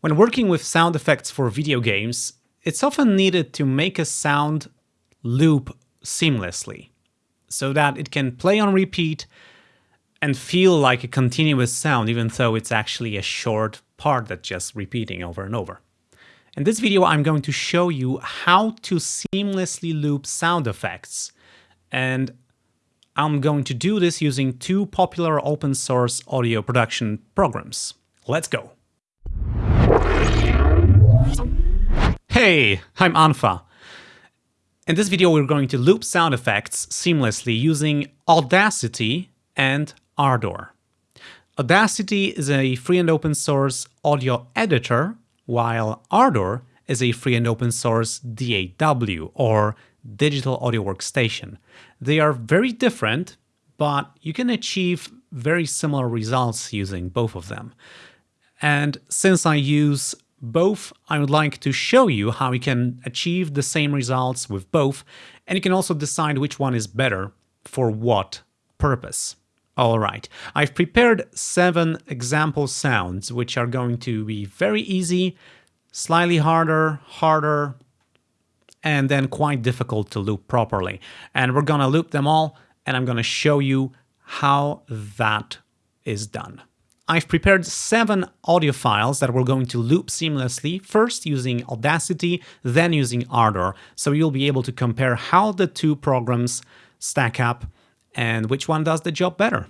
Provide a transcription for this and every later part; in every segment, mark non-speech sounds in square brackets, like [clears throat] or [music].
When working with sound effects for video games, it's often needed to make a sound loop seamlessly, so that it can play on repeat and feel like a continuous sound, even though it's actually a short part that's just repeating over and over. In this video, I'm going to show you how to seamlessly loop sound effects. And I'm going to do this using two popular open source audio production programs. Let's go. Hey, I'm Anfa. In this video, we're going to loop sound effects seamlessly using Audacity and Ardour. Audacity is a free and open source audio editor, while Ardour is a free and open source DAW, or Digital Audio Workstation. They are very different, but you can achieve very similar results using both of them. And since I use both, I would like to show you how you can achieve the same results with both, and you can also decide which one is better for what purpose. Alright, I've prepared seven example sounds, which are going to be very easy, slightly harder, harder, and then quite difficult to loop properly. And we're gonna loop them all, and I'm gonna show you how that is done. I've prepared seven audio files that we're going to loop seamlessly, first using Audacity, then using Ardour, so you'll be able to compare how the two programs stack up and which one does the job better.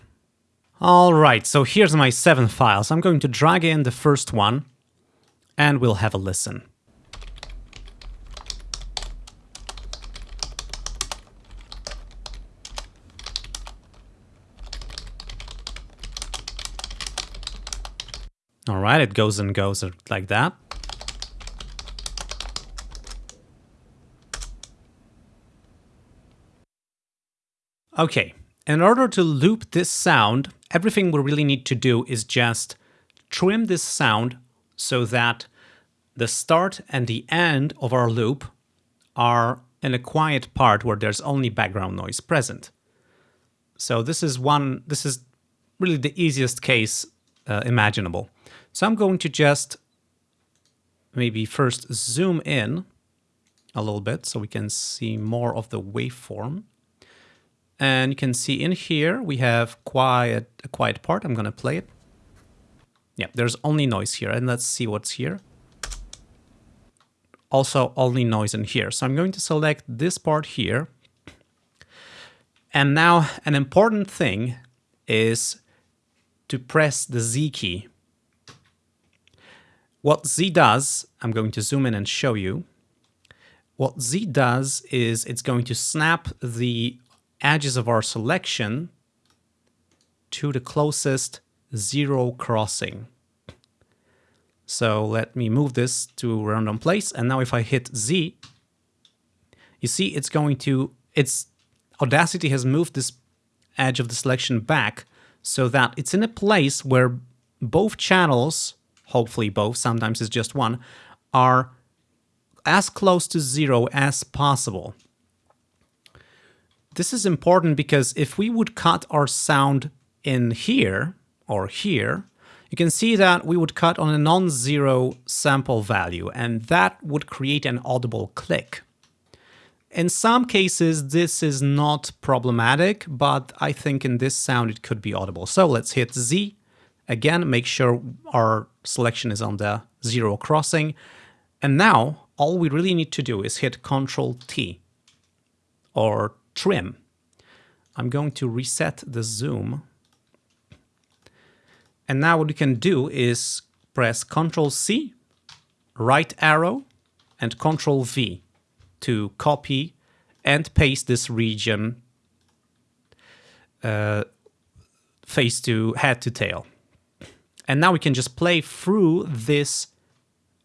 All right, so here's my seven files. I'm going to drag in the first one and we'll have a listen. All right, it goes and goes like that. Okay, in order to loop this sound, everything we really need to do is just trim this sound so that the start and the end of our loop are in a quiet part where there's only background noise present. So this is one, this is really the easiest case uh, imaginable. So I'm going to just maybe first zoom in a little bit so we can see more of the waveform. And you can see in here we have quiet a quiet part. I'm going to play it. Yeah, there's only noise here. And let's see what's here. Also only noise in here. So I'm going to select this part here. And now an important thing is to press the Z key what Z does, I'm going to zoom in and show you. What Z does is it's going to snap the edges of our selection to the closest zero crossing. So let me move this to random place. And now if I hit Z, you see it's going to, it's Audacity has moved this edge of the selection back so that it's in a place where both channels hopefully both, sometimes it's just one, are as close to zero as possible. This is important because if we would cut our sound in here or here, you can see that we would cut on a non-zero sample value and that would create an audible click. In some cases, this is not problematic, but I think in this sound it could be audible. So let's hit Z Again, make sure our selection is on the zero crossing. And now all we really need to do is hit Control T or trim. I'm going to reset the zoom. And now what we can do is press Control C, right arrow, and Control V to copy and paste this region uh, face to head to tail. And now we can just play through this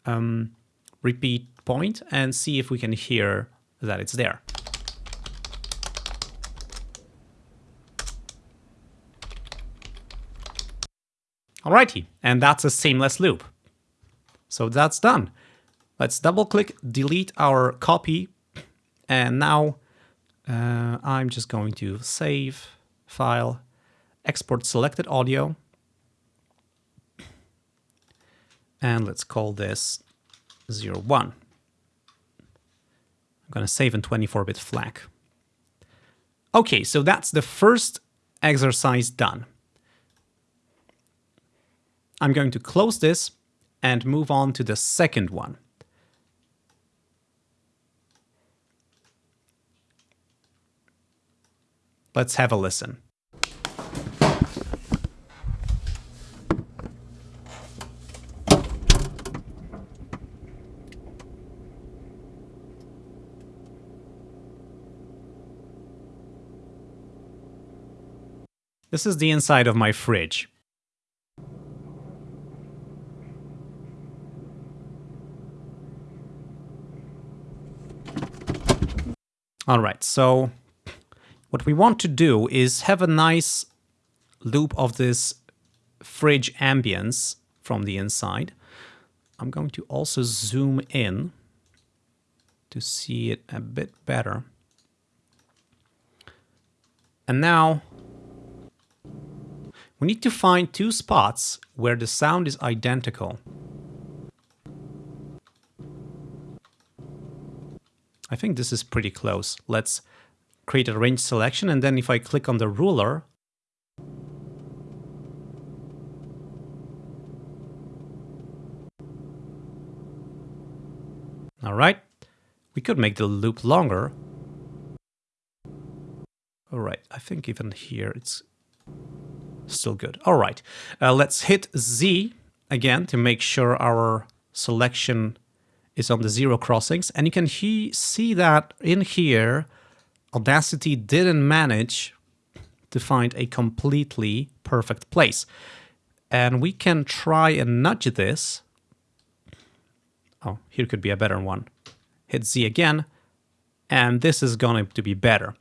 um, repeat point and see if we can hear that it's there. Alrighty, and that's a seamless loop. So that's done. Let's double click, delete our copy, and now uh, I'm just going to save file, export selected audio, And let's call this 0, 1. I'm going to save in 24-bit FLAC. Okay, so that's the first exercise done. I'm going to close this and move on to the second one. Let's have a listen. This is the inside of my fridge. All right, so what we want to do is have a nice loop of this fridge ambience from the inside. I'm going to also zoom in to see it a bit better. And now we need to find two spots where the sound is identical. I think this is pretty close. Let's create a range selection and then if I click on the ruler, All right, we could make the loop longer. All right, I think even here it's still good. All right, uh, let's hit Z again to make sure our selection is on the zero crossings. And you can he see that in here, Audacity didn't manage to find a completely perfect place. And we can try and nudge this. Oh, here could be a better one. Hit Z again, and this is going to be better.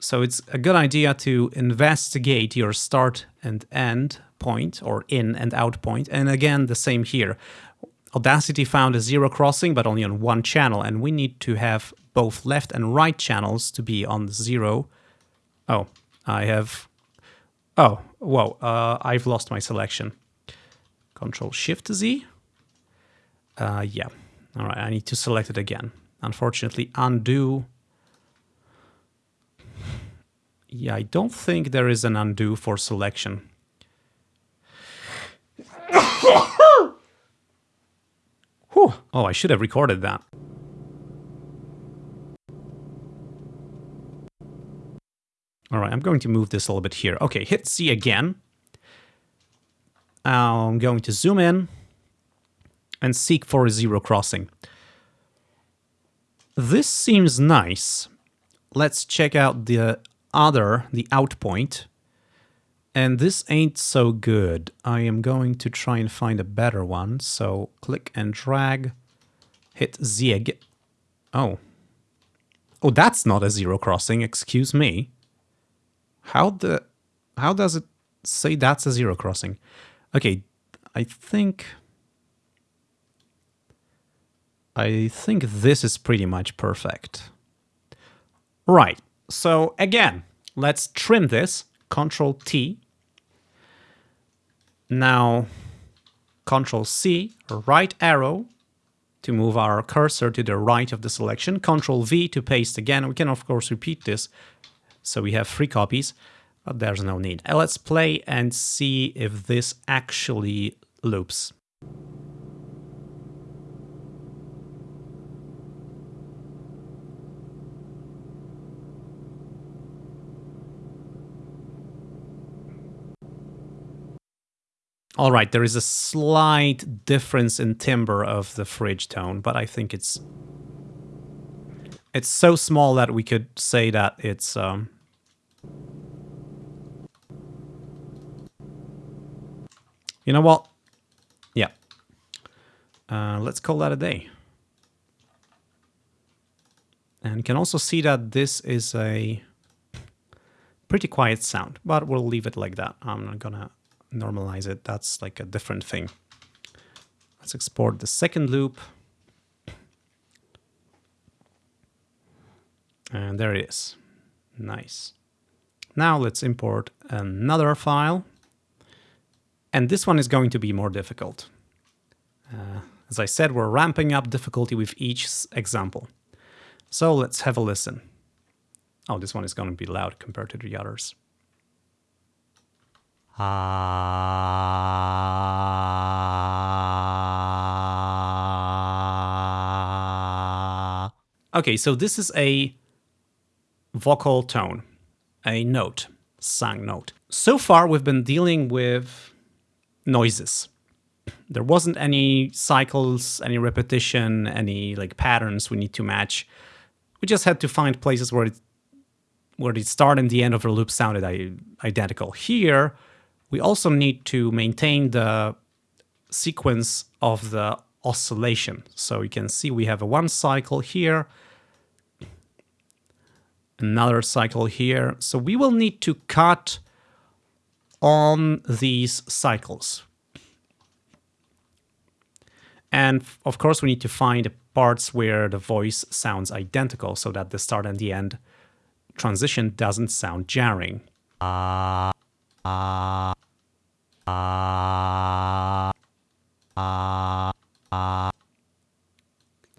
So it's a good idea to investigate your start and end point or in and out point. And again, the same here. Audacity found a zero crossing, but only on one channel. And we need to have both left and right channels to be on zero. Oh, I have... Oh, whoa, uh, I've lost my selection. Control Shift Z. Uh, yeah, all right, I need to select it again. Unfortunately, undo yeah, I don't think there is an undo for selection. [coughs] Whew. Oh, I should have recorded that. All right, I'm going to move this a little bit here. Okay, hit C again. I'm going to zoom in and seek for a zero crossing. This seems nice. Let's check out the other, the out point. And this ain't so good. I am going to try and find a better one. So click and drag, hit zig. Oh. Oh, that's not a zero crossing, excuse me. How the... How does it say that's a zero crossing? Okay, I think... I think this is pretty much perfect. Right, so again, let's trim this, Control T. Now, Control C, right arrow to move our cursor to the right of the selection, Control V to paste again. We can of course repeat this, so we have three copies, but there's no need. Let's play and see if this actually loops. All right, there is a slight difference in timbre of the fridge tone, but I think it's it's so small that we could say that it's um, you know what? Yeah. Uh, let's call that a day. And you can also see that this is a pretty quiet sound, but we'll leave it like that. I'm not gonna normalize it. That's like a different thing. Let's export the second loop. And there it is. Nice. Now let's import another file. And this one is going to be more difficult. Uh, as I said, we're ramping up difficulty with each example. So let's have a listen. Oh, this one is going to be loud compared to the others. Ah. Okay, so this is a vocal tone, a note, sung note. So far, we've been dealing with noises. There wasn't any cycles, any repetition, any like patterns we need to match. We just had to find places where it, where the start and the end of the loop sounded identical. Here, we also need to maintain the sequence of the oscillation. So you can see we have a one cycle here, another cycle here. So we will need to cut on these cycles. And of course, we need to find parts where the voice sounds identical so that the start and the end transition doesn't sound jarring. Uh, uh,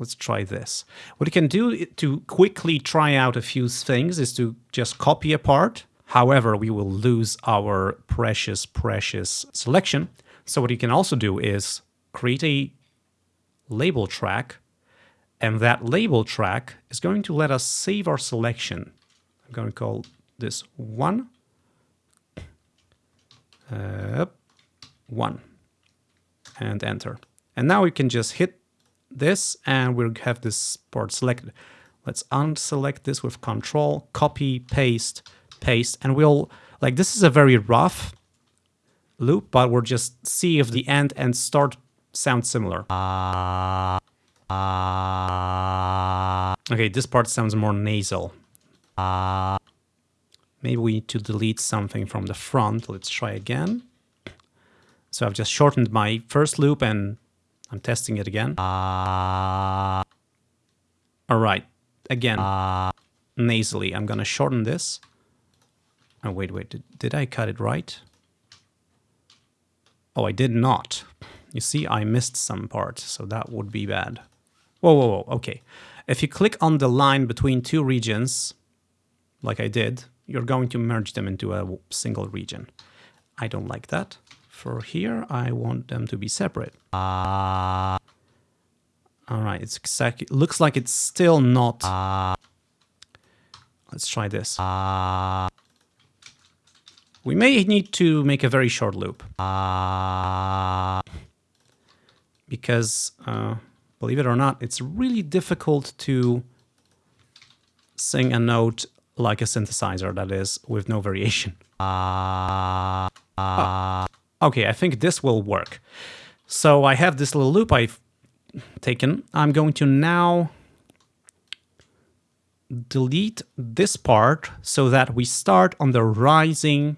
Let's try this. What you can do to quickly try out a few things is to just copy a part. However, we will lose our precious, precious selection. So what you can also do is create a label track, and that label track is going to let us save our selection. I'm going to call this one, uh, one, and enter. And now we can just hit this and we'll have this part selected. Let's unselect this with control, copy, paste, paste, and we'll, like this is a very rough loop, but we'll just see if the end and start sound similar. Uh, uh, Okay, this part sounds more nasal. Maybe we need to delete something from the front. Let's try again. So I've just shortened my first loop and I'm testing it again. Uh, All right, again, uh, nasally. I'm gonna shorten this. Oh, wait, wait, did, did I cut it right? Oh, I did not. You see, I missed some part, so that would be bad. Whoa, whoa, whoa, okay. If you click on the line between two regions, like I did, you're going to merge them into a single region. I don't like that for here, I want them to be separate. Uh, all right, it's exactly, looks like it's still not. Uh, let's try this. Uh, we may need to make a very short loop. Uh, because, believe it or not, it's really difficult to sing a note like a synthesizer, that is, with no variation. Uh, uh, Okay, I think this will work. So I have this little loop I've taken. I'm going to now delete this part so that we start on the rising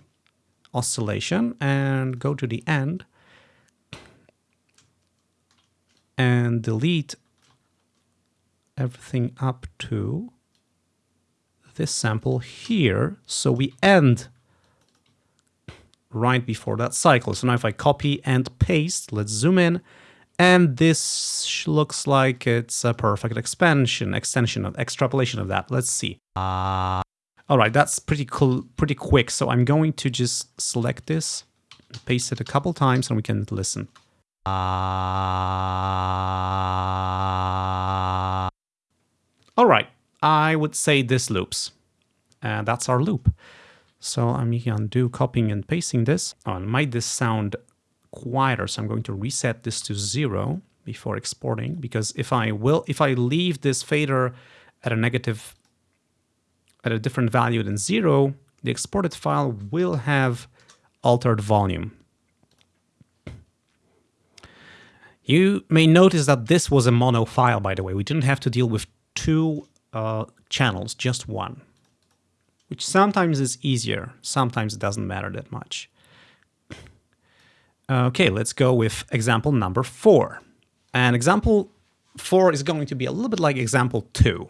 oscillation and go to the end and delete everything up to this sample here. So we end right before that cycle. So now if I copy and paste, let's zoom in, and this looks like it's a perfect expansion, extension of extrapolation of that. Let's see. Uh, all right, that's pretty cool, pretty quick. So I'm going to just select this, paste it a couple times, and we can listen. Uh, all right, I would say this loops. And that's our loop. So I'm going to do copying and pasting this. Oh, and might this sound quieter, so I'm going to reset this to zero before exporting, because if I will, if I leave this fader at a negative, at a different value than zero, the exported file will have altered volume. You may notice that this was a mono file, by the way. We didn't have to deal with two uh, channels, just one which sometimes is easier, sometimes it doesn't matter that much. Okay, let's go with example number four. And example four is going to be a little bit like example two.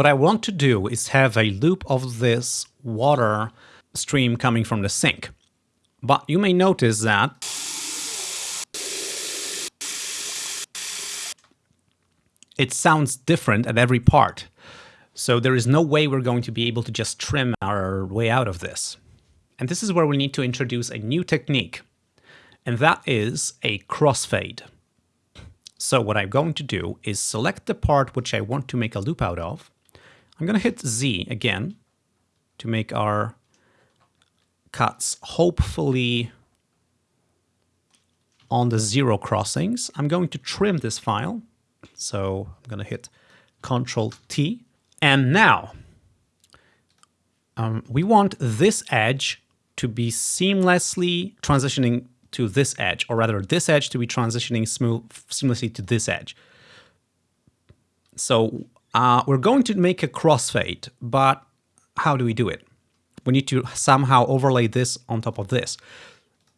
What I want to do is have a loop of this water stream coming from the sink. But you may notice that it sounds different at every part. So there is no way we're going to be able to just trim our way out of this. And this is where we need to introduce a new technique, and that is a crossfade. So what I'm going to do is select the part which I want to make a loop out of. I'm going to hit Z again to make our cuts hopefully on the zero crossings. I'm going to trim this file. So I'm going to hit Control T. And now um, we want this edge to be seamlessly transitioning to this edge, or rather this edge to be transitioning smooth, seamlessly to this edge. So uh, we're going to make a crossfade, but how do we do it? We need to somehow overlay this on top of this.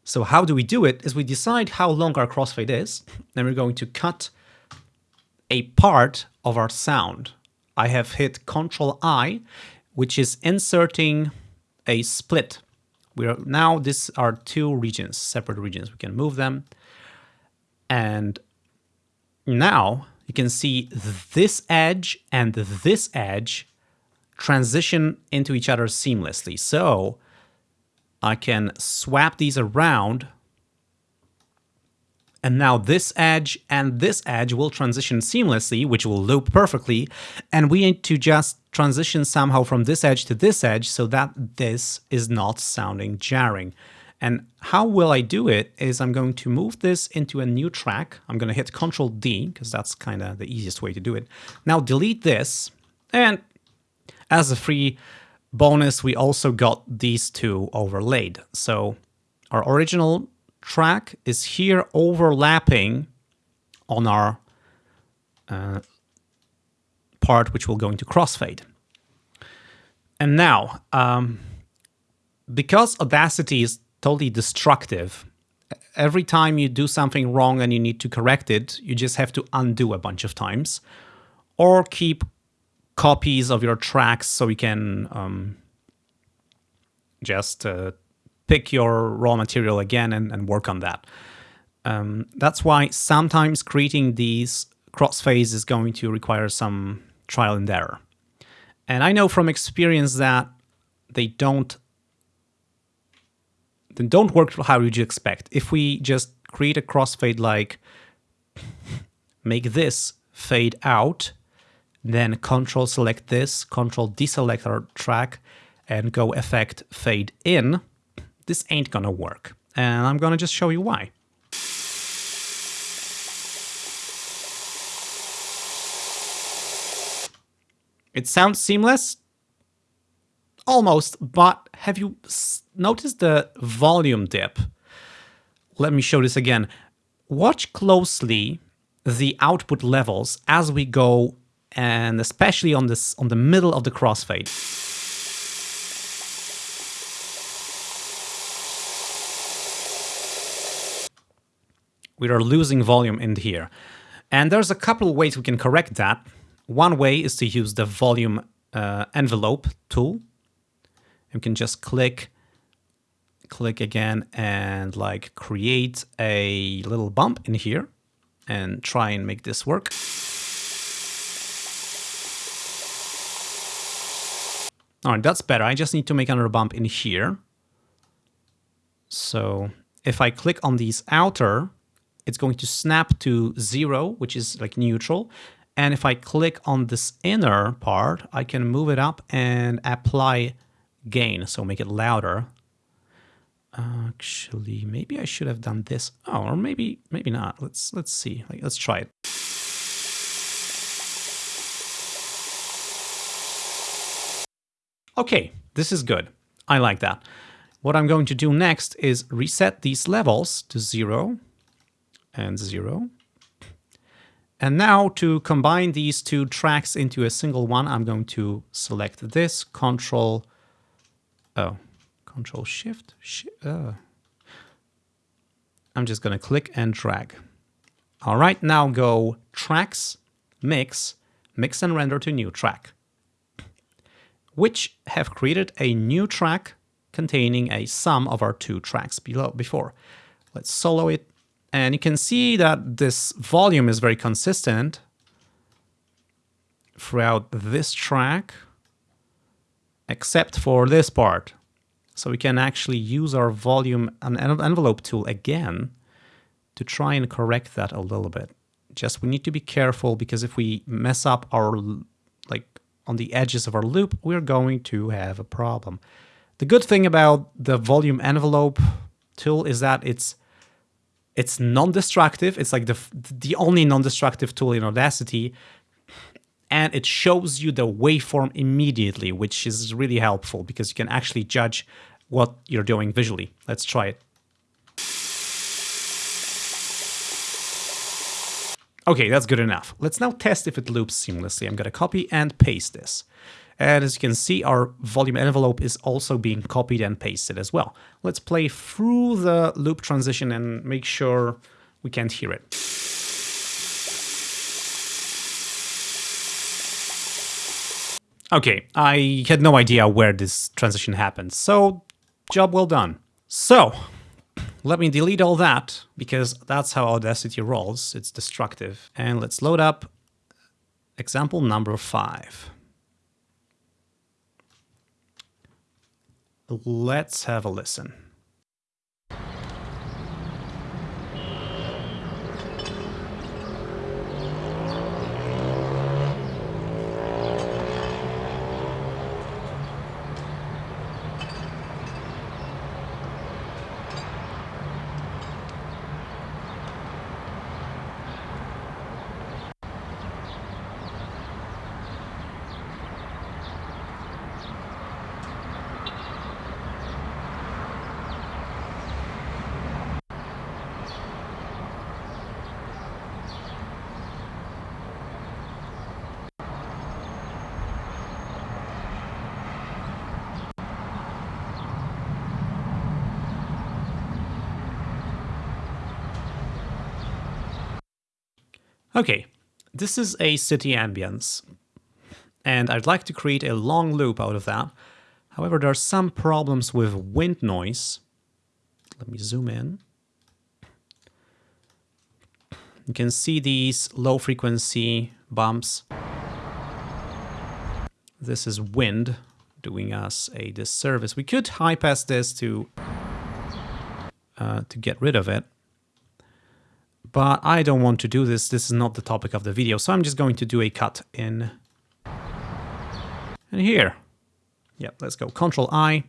So how do we do it is we decide how long our crossfade is, then we're going to cut a part of our sound. I have hit Control I, which is inserting a split we are now these are two regions, separate regions. We can move them. And now you can see this edge and this edge transition into each other seamlessly. So I can swap these around and now this edge and this edge will transition seamlessly, which will loop perfectly. And we need to just transition somehow from this edge to this edge so that this is not sounding jarring. And how will I do it is I'm going to move this into a new track. I'm going to hit Control D because that's kind of the easiest way to do it. Now delete this. And as a free bonus, we also got these two overlaid. So our original track is here overlapping on our uh, part which will go into crossfade. And now, um, because Audacity is totally destructive, every time you do something wrong and you need to correct it, you just have to undo a bunch of times or keep copies of your tracks so you can um, just uh, pick your raw material again and, and work on that. Um, that's why sometimes creating these crossfades is going to require some trial and error. And I know from experience that they don't they don't work how you expect. If we just create a crossfade like [laughs] make this fade out, then control select this, control deselect our track, and go effect fade in, this ain't gonna work. And I'm gonna just show you why. It sounds seamless, almost, but have you noticed the volume dip? Let me show this again. Watch closely the output levels as we go and especially on this on the middle of the crossfade. we are losing volume in here. And there's a couple of ways we can correct that. One way is to use the volume uh, envelope tool. You can just click, click again and like create a little bump in here and try and make this work. All right, that's better. I just need to make another bump in here. So if I click on these outer it's going to snap to zero, which is like neutral. And if I click on this inner part, I can move it up and apply gain, so make it louder. Actually, maybe I should have done this. Oh, or maybe maybe not. Let's let's see. Like, let's try it. Okay, this is good. I like that. What I'm going to do next is reset these levels to zero and 0. And now to combine these two tracks into a single one, I'm going to select this, Control, oh, Control Shift, sh uh. I'm just going to click and drag. All right, now go Tracks, Mix, Mix and Render to New Track. which have created a new track containing a sum of our two tracks below before. Let's solo it, and you can see that this volume is very consistent throughout this track, except for this part. So we can actually use our volume and envelope tool again to try and correct that a little bit. Just we need to be careful because if we mess up our, like on the edges of our loop, we're going to have a problem. The good thing about the volume envelope tool is that it's it's non-destructive. It's like the the only non-destructive tool in Audacity, and it shows you the waveform immediately, which is really helpful because you can actually judge what you're doing visually. Let's try it. Okay, that's good enough. Let's now test if it loops seamlessly. I'm going to copy and paste this. And as you can see, our volume envelope is also being copied and pasted as well. Let's play through the loop transition and make sure we can't hear it. Okay, I had no idea where this transition happened, so job well done. So, let me delete all that, because that's how Audacity rolls, it's destructive. And let's load up example number five. Let's have a listen. Okay, this is a city ambience, and I'd like to create a long loop out of that. However, there are some problems with wind noise. Let me zoom in. You can see these low frequency bumps. This is wind doing us a disservice. We could high pass this to uh, to get rid of it but I don't want to do this. This is not the topic of the video, so I'm just going to do a cut in, in here. Yep, let's go Control I,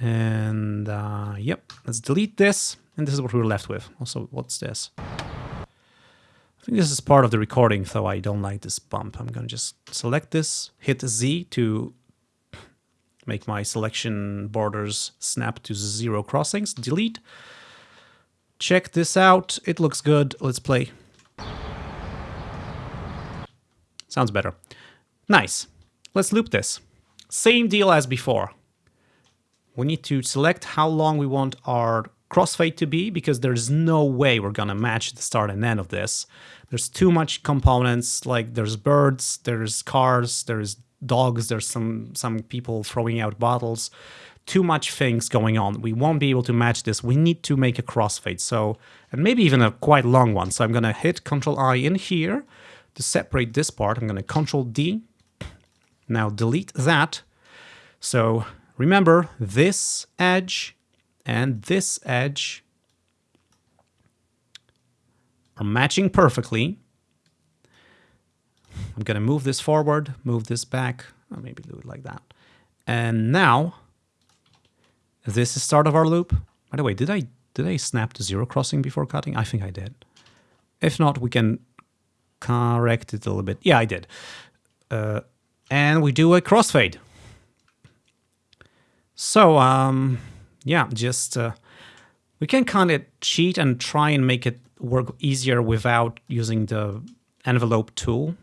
and uh, yep, let's delete this, and this is what we're left with. Also, what's this? I think this is part of the recording, so I don't like this bump. I'm gonna just select this, hit Z to make my selection borders snap to zero crossings, delete, Check this out. It looks good. Let's play. Sounds better. Nice. Let's loop this. Same deal as before. We need to select how long we want our crossfade to be because there's no way we're gonna match the start and end of this. There's too much components, like there's birds, there's cars, there's dogs, there's some, some people throwing out bottles too much things going on. We won't be able to match this. We need to make a crossfade. So, and maybe even a quite long one. So I'm going to hit Control I in here to separate this part. I'm going to Control D. Now delete that. So remember this edge and this edge are matching perfectly. I'm going to move this forward, move this back, or maybe do it like that. And now is this the start of our loop? By the way, did I did I snap to zero crossing before cutting? I think I did. If not, we can correct it a little bit. Yeah, I did. Uh, and we do a crossfade. So, um, yeah, just uh, we can kind of cheat and try and make it work easier without using the envelope tool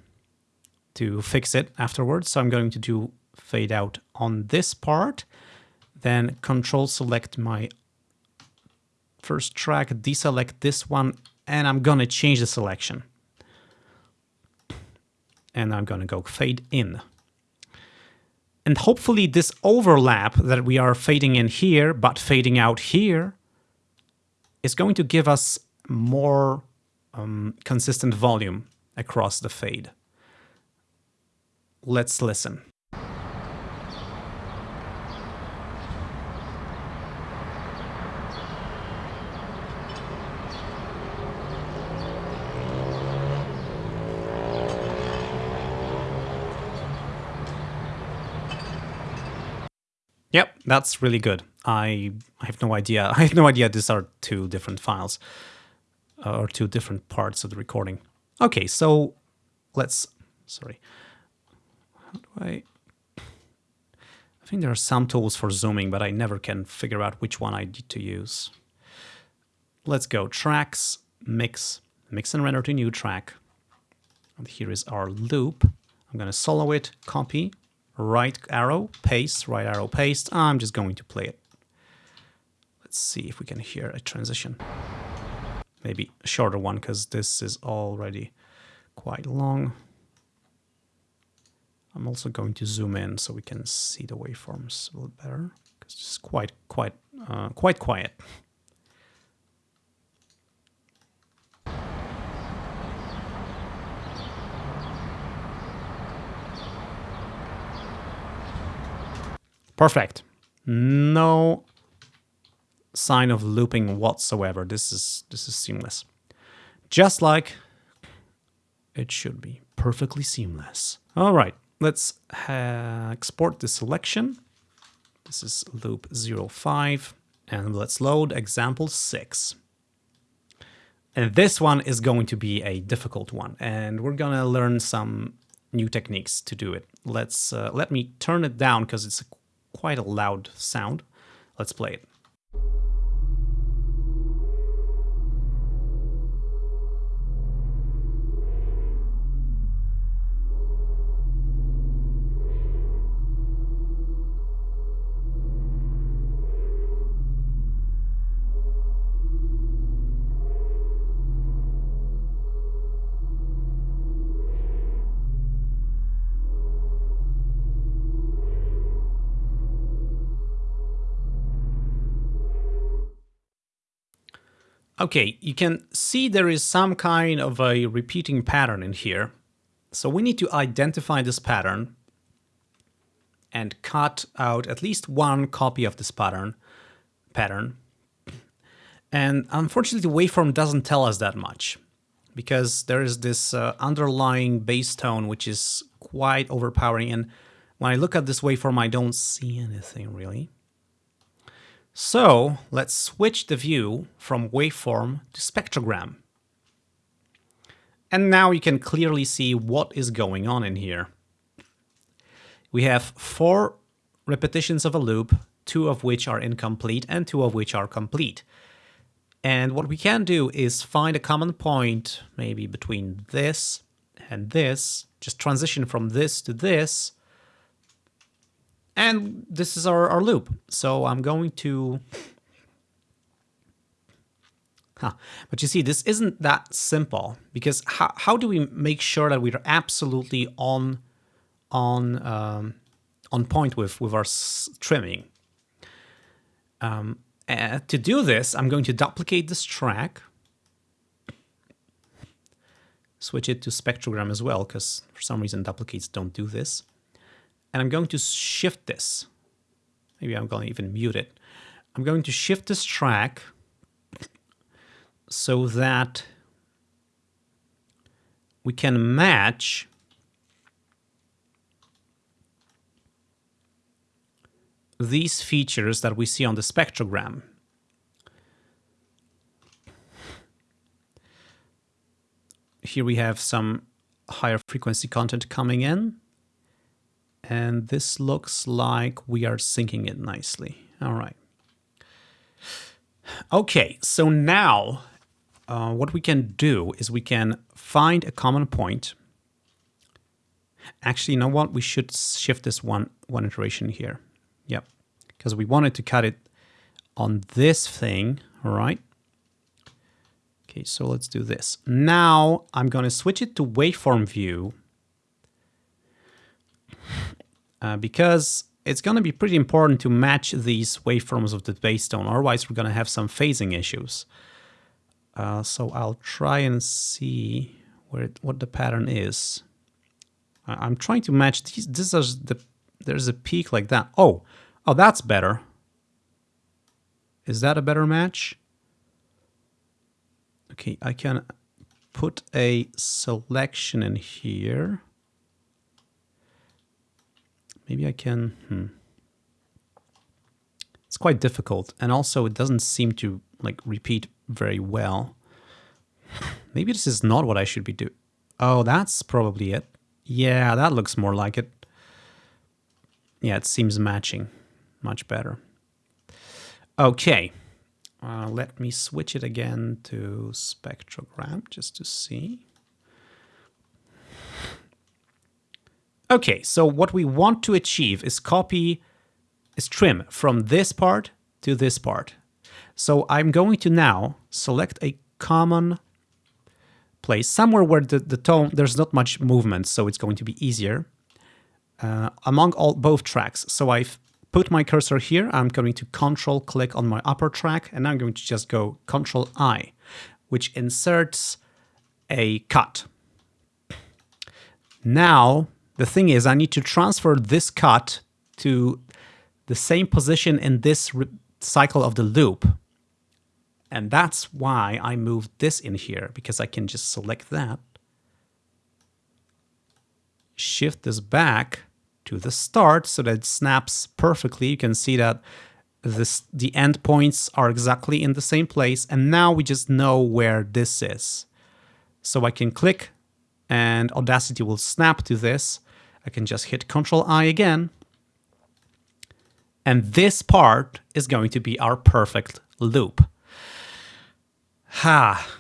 to fix it afterwards. So I'm going to do fade out on this part then control select my first track, deselect this one, and I'm gonna change the selection. And I'm gonna go fade in. And hopefully this overlap that we are fading in here, but fading out here, is going to give us more um, consistent volume across the fade. Let's listen. Yep, that's really good. I I have no idea. [laughs] I have no idea these are two different files uh, or two different parts of the recording. Okay, so let's sorry. How do I I think there are some tools for zooming, but I never can figure out which one I need to use. Let's go tracks, mix, mix and render to new track. And here is our loop. I'm going to solo it, copy, right arrow, paste, right arrow, paste. I'm just going to play it. Let's see if we can hear a transition. Maybe a shorter one because this is already quite long. I'm also going to zoom in so we can see the waveforms a little better because it's quite, quite, uh, quite quiet. Perfect. No sign of looping whatsoever. This is this is seamless. Just like it should be. Perfectly seamless. All right, let's uh, export the selection. This is loop 05 and let's load example 6. And this one is going to be a difficult one and we're gonna learn some new techniques to do it. Let's uh, let me turn it down because it's quite a loud sound. Let's play it. Okay, you can see there is some kind of a repeating pattern in here. So we need to identify this pattern and cut out at least one copy of this pattern. pattern. And unfortunately, the waveform doesn't tell us that much because there is this uh, underlying bass tone which is quite overpowering. And when I look at this waveform, I don't see anything really. So let's switch the view from waveform to spectrogram. And now you can clearly see what is going on in here. We have four repetitions of a loop, two of which are incomplete and two of which are complete. And what we can do is find a common point, maybe between this and this, just transition from this to this, and this is our, our loop. So I'm going to... Huh. But you see, this isn't that simple because how, how do we make sure that we're absolutely on on um, on point with with our trimming? Um, to do this, I'm going to duplicate this track, switch it to spectrogram as well, because for some reason duplicates don't do this and I'm going to shift this. Maybe I'm going to even mute it. I'm going to shift this track so that we can match these features that we see on the spectrogram. Here we have some higher frequency content coming in and this looks like we are syncing it nicely. All right. Okay, so now uh, what we can do is we can find a common point. Actually, you know what? We should shift this one, one iteration here. Yep, because we wanted to cut it on this thing, all right? Okay, so let's do this. Now I'm going to switch it to waveform view uh, because it's going to be pretty important to match these waveforms of the base tone, otherwise we're going to have some phasing issues. Uh, so I'll try and see where it, what the pattern is. I'm trying to match these. This is the there's a peak like that. Oh, oh, that's better. Is that a better match? Okay, I can put a selection in here. Maybe I can. Hmm. It's quite difficult, and also it doesn't seem to like repeat very well. [sighs] Maybe this is not what I should be doing. Oh, that's probably it. Yeah, that looks more like it. Yeah, it seems matching much better. Okay, uh, let me switch it again to spectrogram just to see. Okay, so what we want to achieve is copy, is trim from this part to this part. So I'm going to now select a common place, somewhere where the, the tone, there's not much movement, so it's going to be easier, uh, among all both tracks. So I've put my cursor here, I'm going to control click on my upper track, and I'm going to just go control I, which inserts a cut. Now, the thing is, I need to transfer this cut to the same position in this cycle of the loop. And that's why I moved this in here, because I can just select that, shift this back to the start so that it snaps perfectly. You can see that this the endpoints are exactly in the same place. And now we just know where this is. So I can click and Audacity will snap to this. I can just hit Control I again. And this part is going to be our perfect loop. Ha!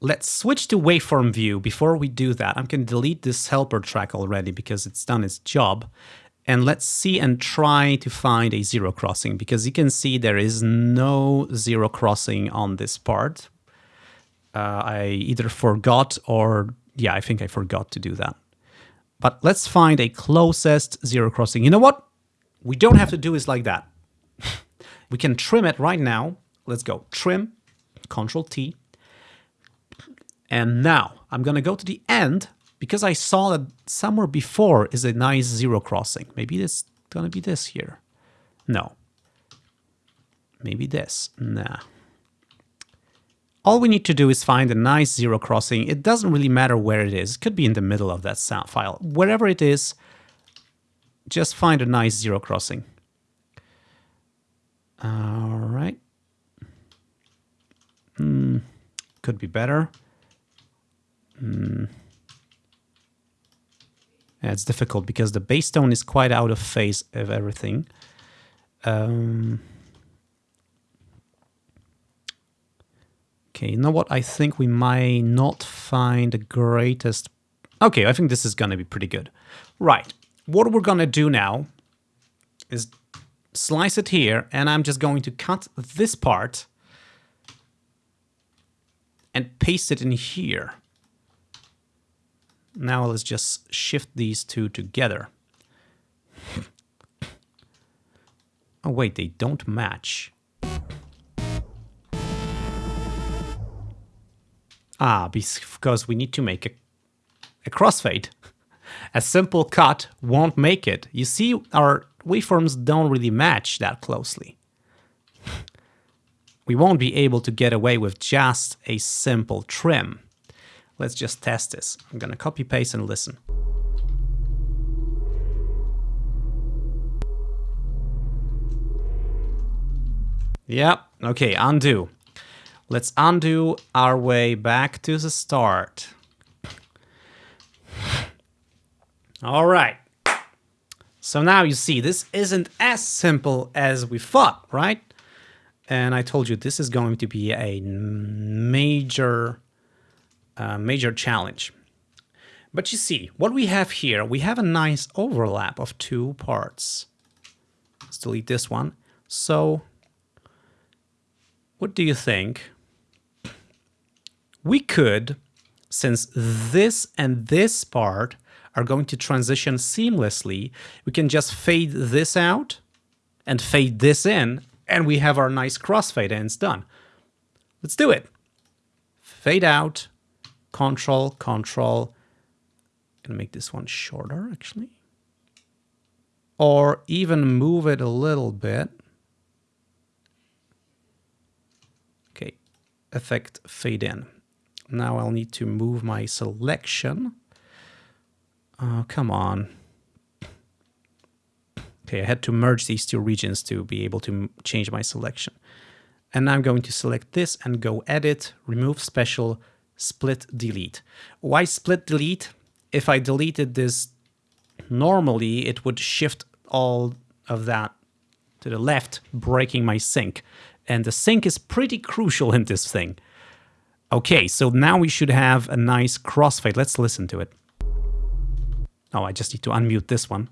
Let's switch to waveform view. Before we do that, I'm going to delete this helper track already because it's done its job. And let's see and try to find a zero crossing because you can see there is no zero crossing on this part. Uh, I either forgot or, yeah, I think I forgot to do that. But let's find a closest zero crossing. You know what? We don't have to do this like that. [laughs] we can trim it right now. Let's go trim Control T. And now I'm going to go to the end because I saw that somewhere before is a nice zero crossing. Maybe it's going to be this here. No. Maybe this. Nah. All we need to do is find a nice zero crossing. It doesn't really matter where it is. It could be in the middle of that sound file. Wherever it is, just find a nice zero crossing. All right. Hmm, could be better. Hmm. Yeah, it's difficult because the bass tone is quite out of phase of everything. Um, okay, you know what? I think we might not find the greatest... Okay, I think this is going to be pretty good. Right, what we're going to do now is slice it here, and I'm just going to cut this part and paste it in here. Now let's just shift these two together. [laughs] oh wait, they don't match. Ah, because we need to make a, a crossfade. [laughs] A simple cut won't make it. You see, our waveforms don't really match that closely [laughs] we won't be able to get away with just a simple trim. Let's just test this. I'm gonna copy paste and listen. Yep, okay, undo. Let's undo our way back to the start. All right. So now you see, this isn't as simple as we thought, right? And I told you this is going to be a major, uh, major challenge. But you see, what we have here, we have a nice overlap of two parts. Let's delete this one. So what do you think? We could, since this and this part are going to transition seamlessly, we can just fade this out and fade this in, and we have our nice crossfade ends done. Let's do it. Fade out, control, control. Gonna make this one shorter, actually. Or even move it a little bit. Okay, effect fade in. Now I'll need to move my selection. Oh, come on. Okay, I had to merge these two regions to be able to change my selection. And now I'm going to select this and go edit, remove special, split delete. Why split delete? If I deleted this normally, it would shift all of that to the left, breaking my sync. And the sync is pretty crucial in this thing. Okay, so now we should have a nice crossfade. Let's listen to it. Oh, I just need to unmute this one.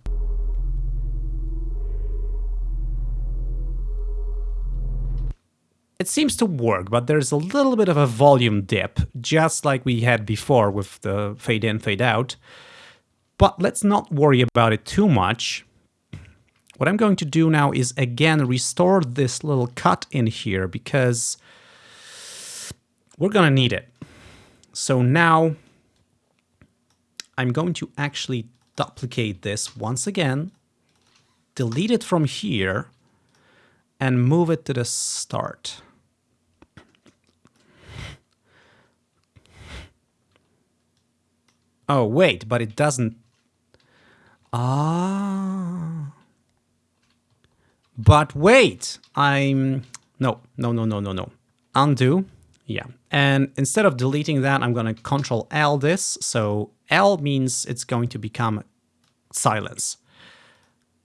It seems to work, but there's a little bit of a volume dip, just like we had before with the fade in, fade out. But let's not worry about it too much. What I'm going to do now is again restore this little cut in here because we're gonna need it. So now I'm going to actually duplicate this once again, delete it from here, and move it to the start. Oh, wait, but it doesn't... Ah... But wait, I'm... No, no, no, no, no, no. Undo. Yeah. And instead of deleting that, I'm going to control L this. So L means it's going to become silence.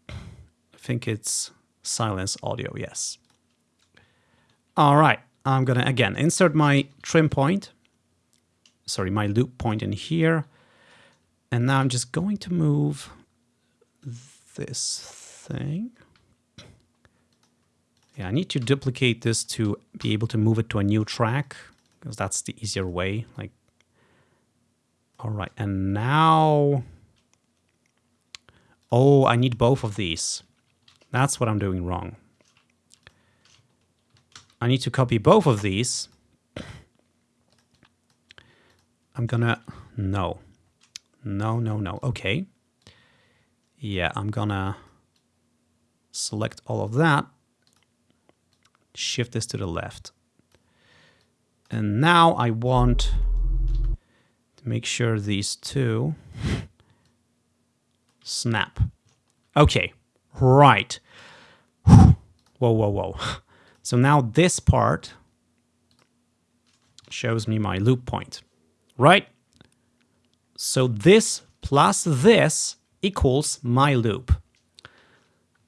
I think it's silence audio, yes. All right, I'm going to, again, insert my trim point. Sorry, my loop point in here. And now I'm just going to move this thing. Yeah, I need to duplicate this to be able to move it to a new track because that's the easier way. Like, all right, and now, oh, I need both of these. That's what I'm doing wrong. I need to copy both of these. [coughs] I'm gonna, no. No, no, no. Okay. Yeah, I'm gonna select all of that. Shift this to the left. And now I want to make sure these two [laughs] snap. Okay, right. [sighs] Whoa, whoa, whoa. [laughs] So now this part shows me my loop point, right? So this plus this equals my loop.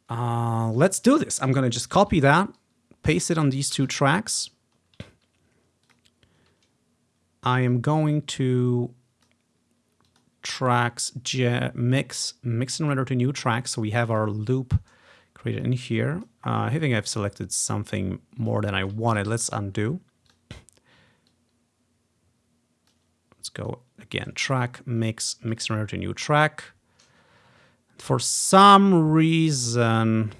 Uh, let's do this. I'm going to just copy that, paste it on these two tracks. I am going to tracks mix mix and render to new tracks. So we have our loop created in here. Uh, I think I've selected something more than I wanted. Let's undo. Let's go again, track, mix, mix and render to new track. For some reason,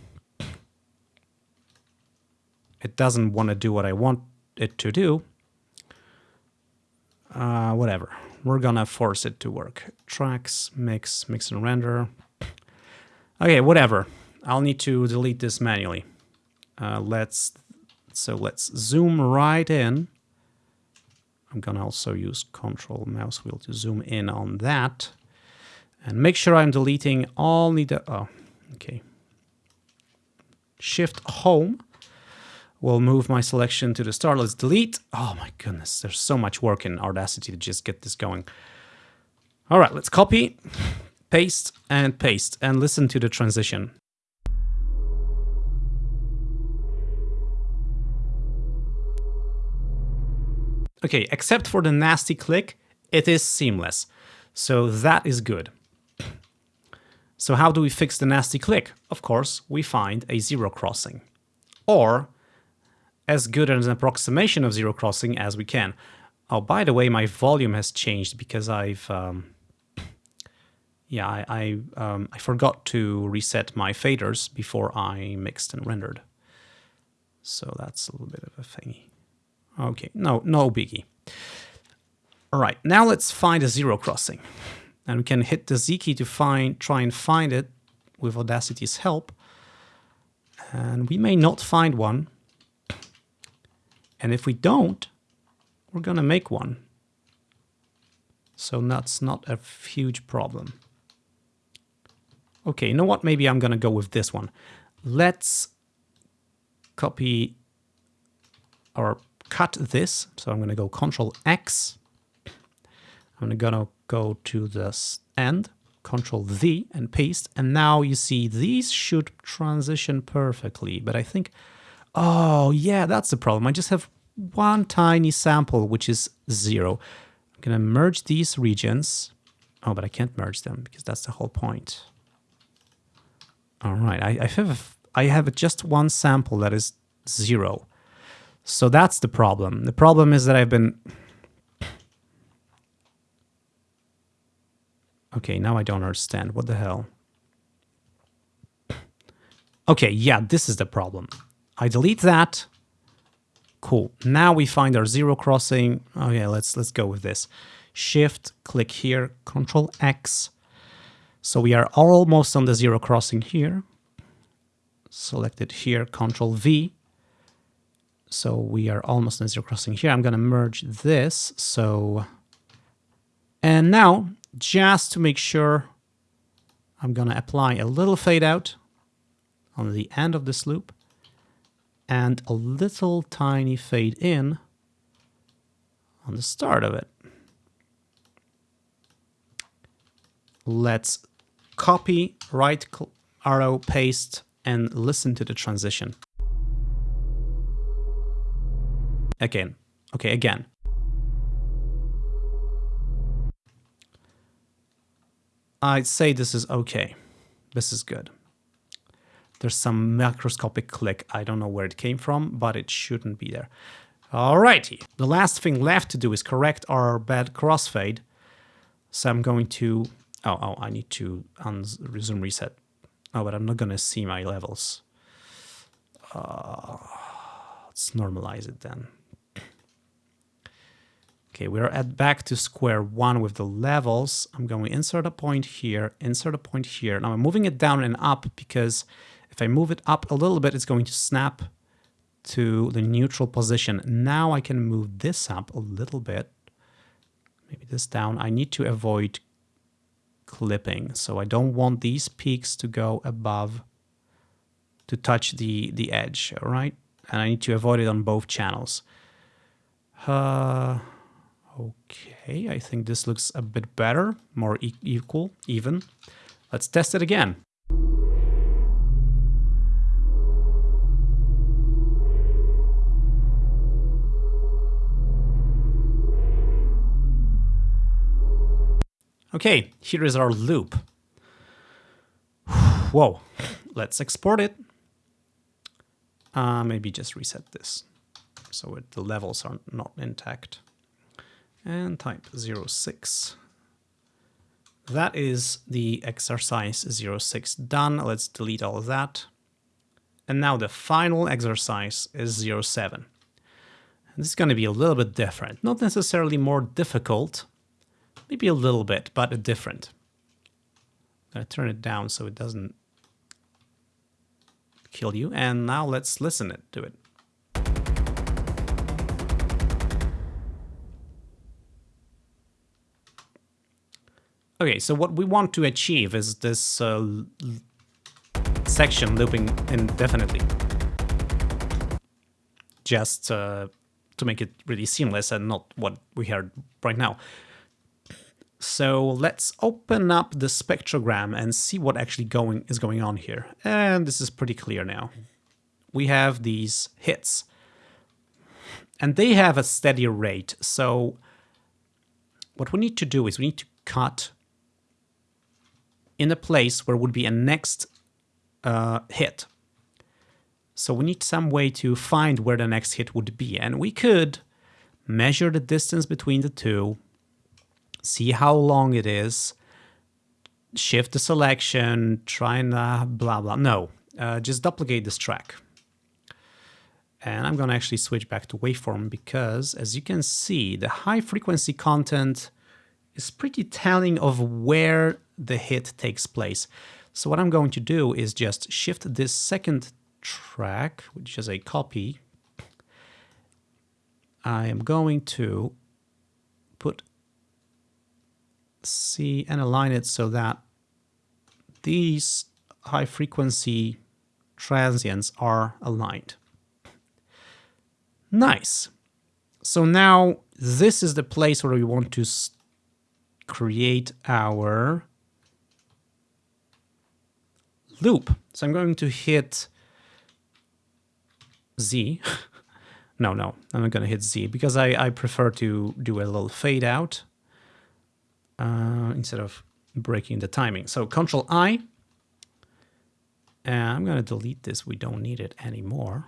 it doesn't want to do what I want it to do. Uh, whatever. We're gonna force it to work. Tracks, mix, mix and render. Okay, whatever. I'll need to delete this manually. Uh, let's so let's zoom right in I'm gonna also use control mouse wheel to zoom in on that and make sure I'm deleting all the, oh, okay. Shift home will move my selection to the start. Let's delete. Oh my goodness, there's so much work in Audacity to just get this going. All right, let's copy, paste, and paste, and listen to the transition. Okay, except for the nasty click, it is seamless. So that is good. So how do we fix the nasty click? Of course, we find a zero crossing. Or as good an approximation of zero crossing as we can. Oh, by the way, my volume has changed because I've um, Yeah, I I, um, I forgot to reset my faders before I mixed and rendered. So that's a little bit of a thingy. Okay, no, no biggie. All right, now let's find a zero crossing. And we can hit the Z key to find, try and find it with Audacity's help. And we may not find one. And if we don't, we're gonna make one. So that's not a huge problem. Okay, you know what? Maybe I'm gonna go with this one. Let's copy or cut this. So I'm gonna go Control X. I'm gonna go to this end, Control V and paste. And now you see these should transition perfectly. But I think, oh yeah, that's the problem. I just have one tiny sample, which is zero. I'm gonna merge these regions. Oh, but I can't merge them because that's the whole point. All right, I, I have I have just one sample that is zero. So that's the problem. The problem is that I've been... Okay, now I don't understand. What the hell? Okay, yeah, this is the problem. I delete that. Cool. Now we find our zero crossing. Oh yeah, let's let's go with this. Shift, click here, Control X. So we are almost on the zero crossing here. Select it here, Control V. So we are almost on the zero crossing here. I'm going to merge this. So, and now just to make sure, I'm going to apply a little fade out on the end of this loop and a little tiny fade in on the start of it. Let's copy, right arrow, paste, and listen to the transition. Again. Okay, again. I'd say this is okay. This is good. There's some macroscopic click. I don't know where it came from, but it shouldn't be there. Alrighty. The last thing left to do is correct our bad crossfade. So I'm going to... Oh, oh, I need to resume reset. Oh, but I'm not going to see my levels. Uh, let's normalize it then. Okay, we're at back to square one with the levels. I'm going to insert a point here, insert a point here. Now I'm moving it down and up because if I move it up a little bit, it's going to snap to the neutral position. Now I can move this up a little bit, maybe this down. I need to avoid clipping. So I don't want these peaks to go above, to touch the, the edge, all right? And I need to avoid it on both channels. Uh, Okay, I think this looks a bit better, more e equal, even. Let's test it again. Okay, here is our loop. [sighs] Whoa, let's export it. Uh, maybe just reset this so it, the levels are not intact and type 06. That is the exercise 06 done. Let's delete all of that. And now the final exercise is 07. And this is going to be a little bit different. Not necessarily more difficult, maybe a little bit, but different. I'm going to turn it down so it doesn't kill you. And now let's listen it to it. Okay, so what we want to achieve is this uh, section looping indefinitely. Just uh, to make it really seamless and not what we heard right now. So let's open up the spectrogram and see what actually going is going on here. And this is pretty clear now. We have these hits. And they have a steady rate. So what we need to do is we need to cut in a place where would be a next uh, hit. So we need some way to find where the next hit would be. And we could measure the distance between the two, see how long it is, shift the selection, try and uh, blah, blah. No, uh, just duplicate this track. And I'm going to actually switch back to waveform because as you can see, the high frequency content is pretty telling of where the hit takes place. So what I'm going to do is just shift this second track, which is a copy. I am going to put C and align it so that these high frequency transients are aligned. Nice. So now this is the place where we want to create our loop. So I'm going to hit Z. [laughs] no, no, I'm not going to hit Z because I, I prefer to do a little fade out uh, instead of breaking the timing. So Control I, and I'm going to delete this. We don't need it anymore.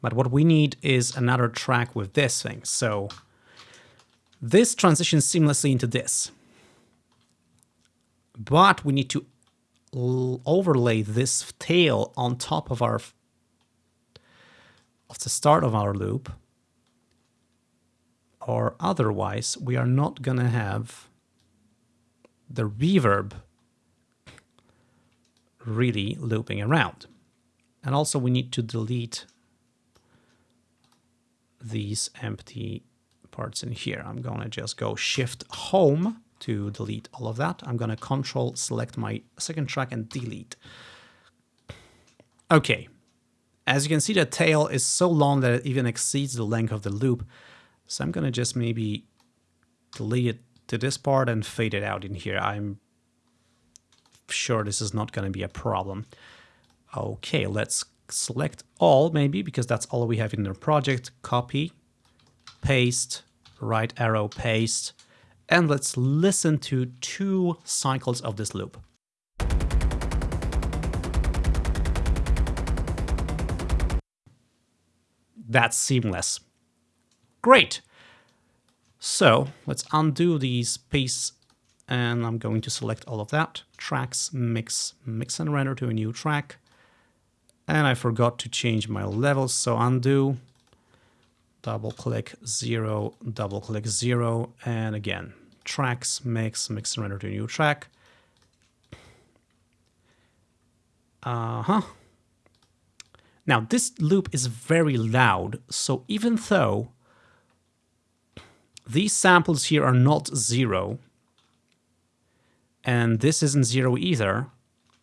But what we need is another track with this thing. So this transitions seamlessly into this. But we need to overlay this tail on top of our of the start of our loop or otherwise we are not gonna have the reverb really looping around. And also we need to delete these empty parts in here. I'm gonna just go shift home to delete all of that. I'm gonna control select my second track and delete. Okay, as you can see the tail is so long that it even exceeds the length of the loop. So I'm gonna just maybe delete it to this part and fade it out in here. I'm sure this is not gonna be a problem. Okay, let's select all maybe because that's all we have in the project. Copy, paste, right arrow, paste, and let's listen to two cycles of this loop. That's seamless. Great. So let's undo these piece and I'm going to select all of that. Tracks, mix, mix and render to a new track. And I forgot to change my levels, so undo, double click zero, double click zero, and again, tracks, mix, mix and render to a new track. Uh-huh. Now this loop is very loud, so even though these samples here are not zero, and this isn't zero either,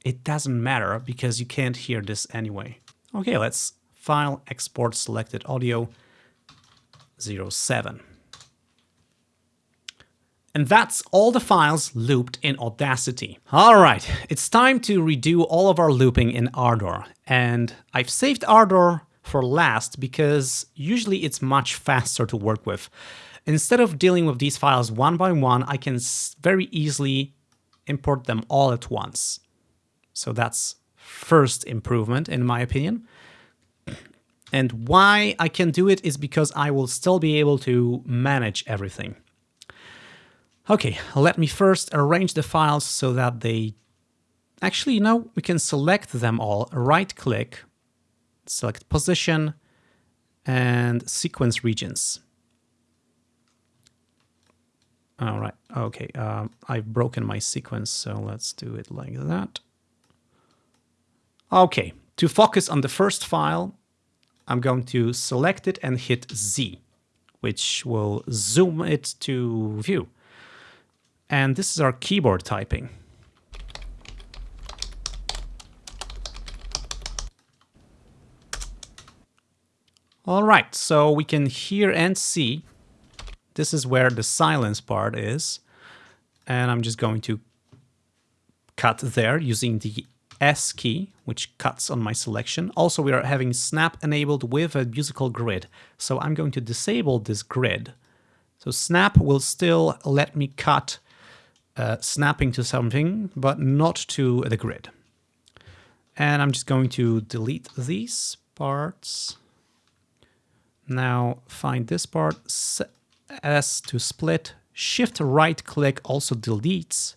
it doesn't matter because you can't hear this anyway. Okay, let's file export selected audio 07. And that's all the files looped in Audacity. All right, it's time to redo all of our looping in Ardour. And I've saved Ardour for last because usually it's much faster to work with. Instead of dealing with these files one by one, I can very easily import them all at once. So that's first improvement in my opinion. [clears throat] And why I can do it is because I will still be able to manage everything. Okay, let me first arrange the files so that they... Actually, you know, we can select them all, right-click, select position, and sequence regions. All right, okay, um, I've broken my sequence, so let's do it like that. Okay, to focus on the first file, I'm going to select it and hit Z, which will zoom it to view. And this is our keyboard typing. All right, so we can hear and see. This is where the silence part is. And I'm just going to cut there using the S key, which cuts on my selection. Also, we are having snap enabled with a musical grid. So I'm going to disable this grid. So snap will still let me cut uh, snapping to something, but not to the grid. And I'm just going to delete these parts. Now find this part, S to split, shift right click also deletes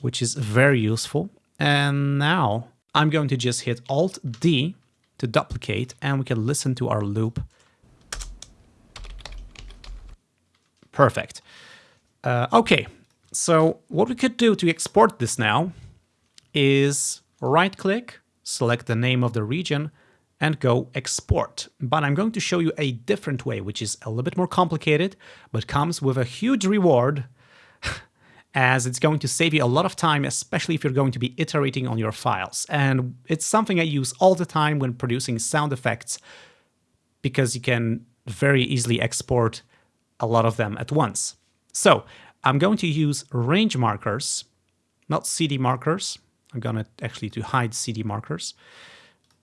which is very useful. And now I'm going to just hit Alt D to duplicate and we can listen to our loop. Perfect. Uh, okay, so what we could do to export this now is right click, select the name of the region and go export. But I'm going to show you a different way, which is a little bit more complicated, but comes with a huge reward [laughs] as it's going to save you a lot of time, especially if you're going to be iterating on your files. And it's something I use all the time when producing sound effects because you can very easily export a lot of them at once. So I'm going to use range markers, not CD markers. I'm going to actually to hide CD markers.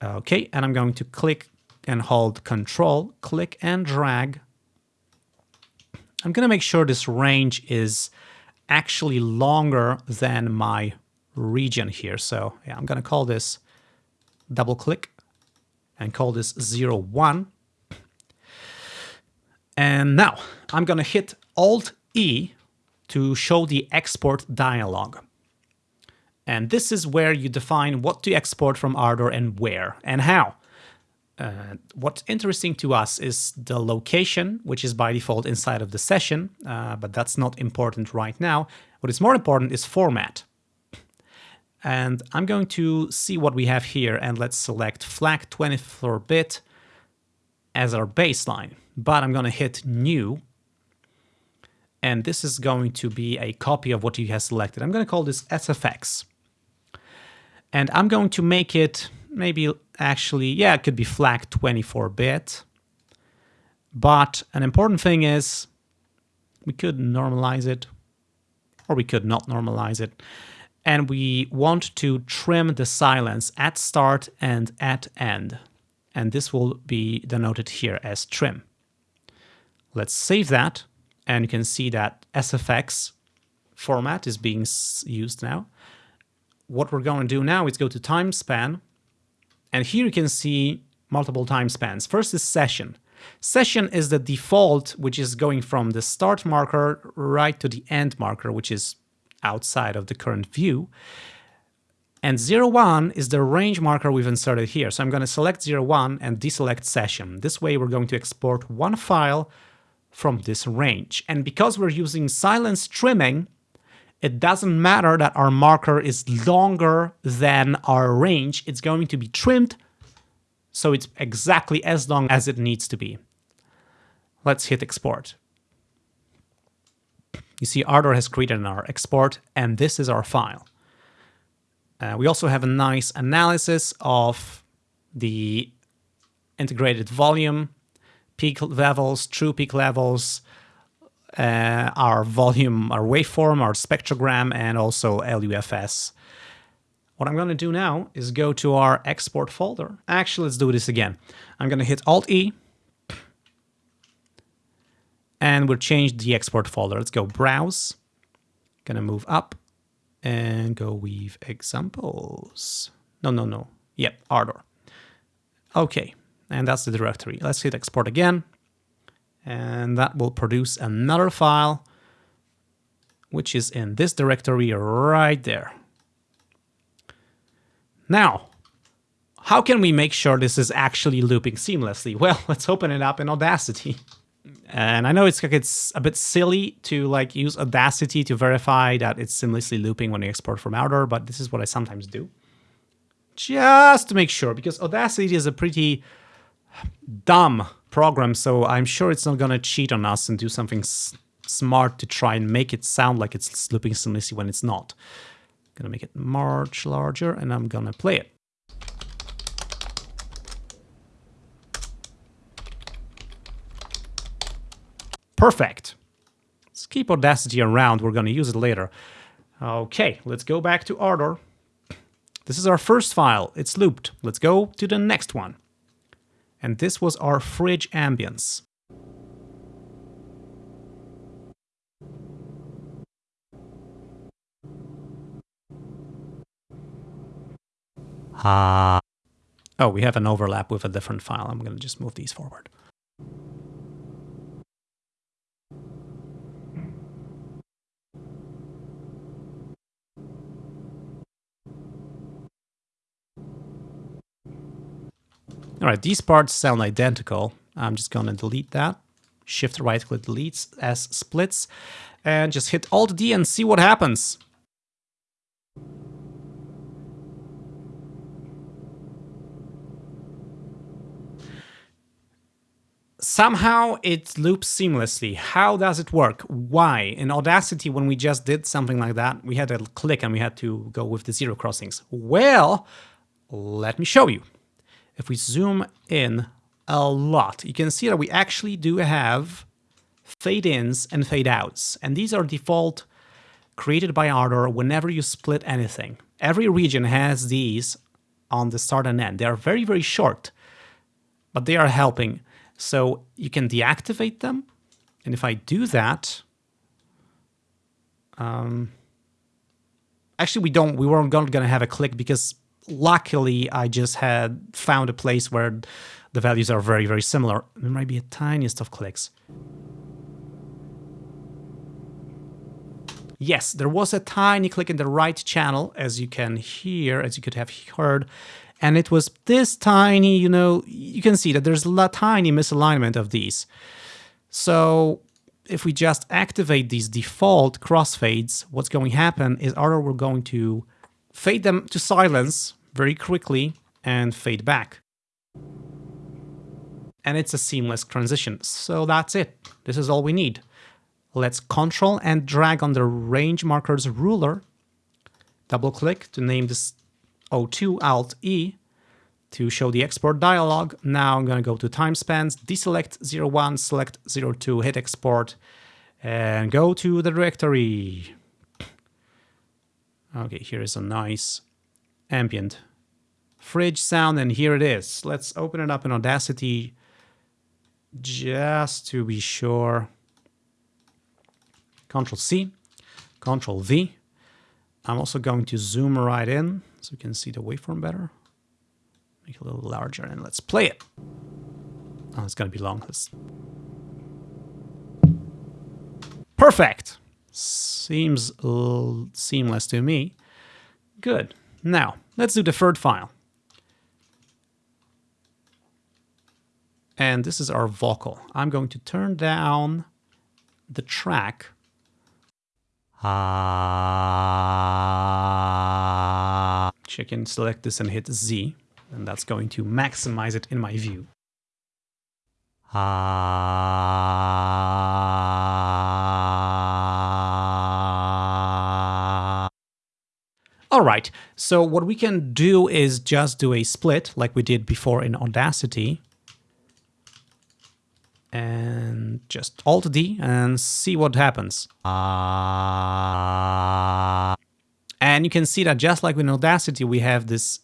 Okay, and I'm going to click and hold control, click and drag. I'm going to make sure this range is actually longer than my region here. So yeah, I'm going to call this double click and call this 0, 1. And now I'm going to hit Alt E to show the export dialog. And this is where you define what to export from Ardour and where and how. Uh, what's interesting to us is the location, which is by default inside of the session, uh, but that's not important right now. What is more important is format. And I'm going to see what we have here, and let's select FLAC 24-bit as our baseline. But I'm going to hit New, and this is going to be a copy of what you have selected. I'm going to call this SFX. And I'm going to make it maybe actually, yeah, it could be FLAC 24-bit. But an important thing is we could normalize it or we could not normalize it. And we want to trim the silence at start and at end. And this will be denoted here as trim. Let's save that. And you can see that SFX format is being used now. What we're going to do now is go to time span and here you can see multiple time spans. First is session. Session is the default, which is going from the start marker right to the end marker, which is outside of the current view. And 01 is the range marker we've inserted here. So I'm going to select 01 and deselect session. This way we're going to export one file from this range. And because we're using silence trimming, it doesn't matter that our marker is longer than our range. It's going to be trimmed so it's exactly as long as it needs to be. Let's hit export. You see Ardour has created our export and this is our file. Uh, we also have a nice analysis of the integrated volume, peak levels, true peak levels, uh, our volume, our waveform, our spectrogram, and also LUFS. What I'm going to do now is go to our export folder. Actually, let's do this again. I'm going to hit Alt-E, and we'll change the export folder. Let's go Browse, going to move up, and go Weave Examples. No, no, no. Yep, Ardour. Okay, and that's the directory. Let's hit Export again and that will produce another file which is in this directory right there. Now, how can we make sure this is actually looping seamlessly? Well, [laughs] let's open it up in Audacity. And I know it's like it's a bit silly to like use Audacity to verify that it's seamlessly looping when you export from Ardour, but this is what I sometimes do. Just to make sure, because Audacity is a pretty dumb program, so I'm sure it's not going to cheat on us and do something smart to try and make it sound like it's looping seamlessly when it's not. I'm to make it much larger and I'm to play it. Perfect. Let's keep Audacity around. We're to use it later. Okay, let's go back to Ardour. This is our first file. It's looped. Let's go to the next one and this was our fridge ambience. Ah. Oh, we have an overlap with a different file. I'm going to just move these forward. All right, these parts sound identical. I'm just going to delete that. Shift right click deletes as splits and just hit Alt D and see what happens. Somehow it loops seamlessly. How does it work? Why? In Audacity, when we just did something like that, we had a click and we had to go with the zero crossings. Well, let me show you. If we zoom in a lot, you can see that we actually do have fade-ins and fade-outs. And these are default created by Ardour whenever you split anything. Every region has these on the start and end. They are very, very short, but they are helping. So you can deactivate them. And if I do that, um, actually we don't, we weren't going to have a click because luckily I just had found a place where the values are very, very similar. There might be a tiniest of clicks. Yes, there was a tiny click in the right channel, as you can hear, as you could have heard, and it was this tiny, you know, you can see that there's a tiny misalignment of these. So if we just activate these default crossfades, what's going to happen is either we're going to fade them to silence very quickly and fade back. And it's a seamless transition. So that's it. This is all we need. Let's control and drag on the range markers ruler. Double click to name this O2 Alt E to show the export dialog. Now I'm going to go to time spans, deselect 01, select 02, hit export, and go to the directory. Okay, here is a nice ambient fridge sound, and here it is. Let's open it up in Audacity just to be sure. Control C, Control V. I'm also going to zoom right in so you can see the waveform better. Make it a little larger and let's play it. Oh, it's gonna be long. Let's... Perfect! Seems seamless to me. Good. Now, let's do the third file. And this is our vocal. I'm going to turn down the track Ah. Check and select this and hit Z, and that's going to maximize it in my view. Ah. So what we can do is just do a split like we did before in Audacity and just Alt D and see what happens. Uh... And you can see that just like in Audacity, we have this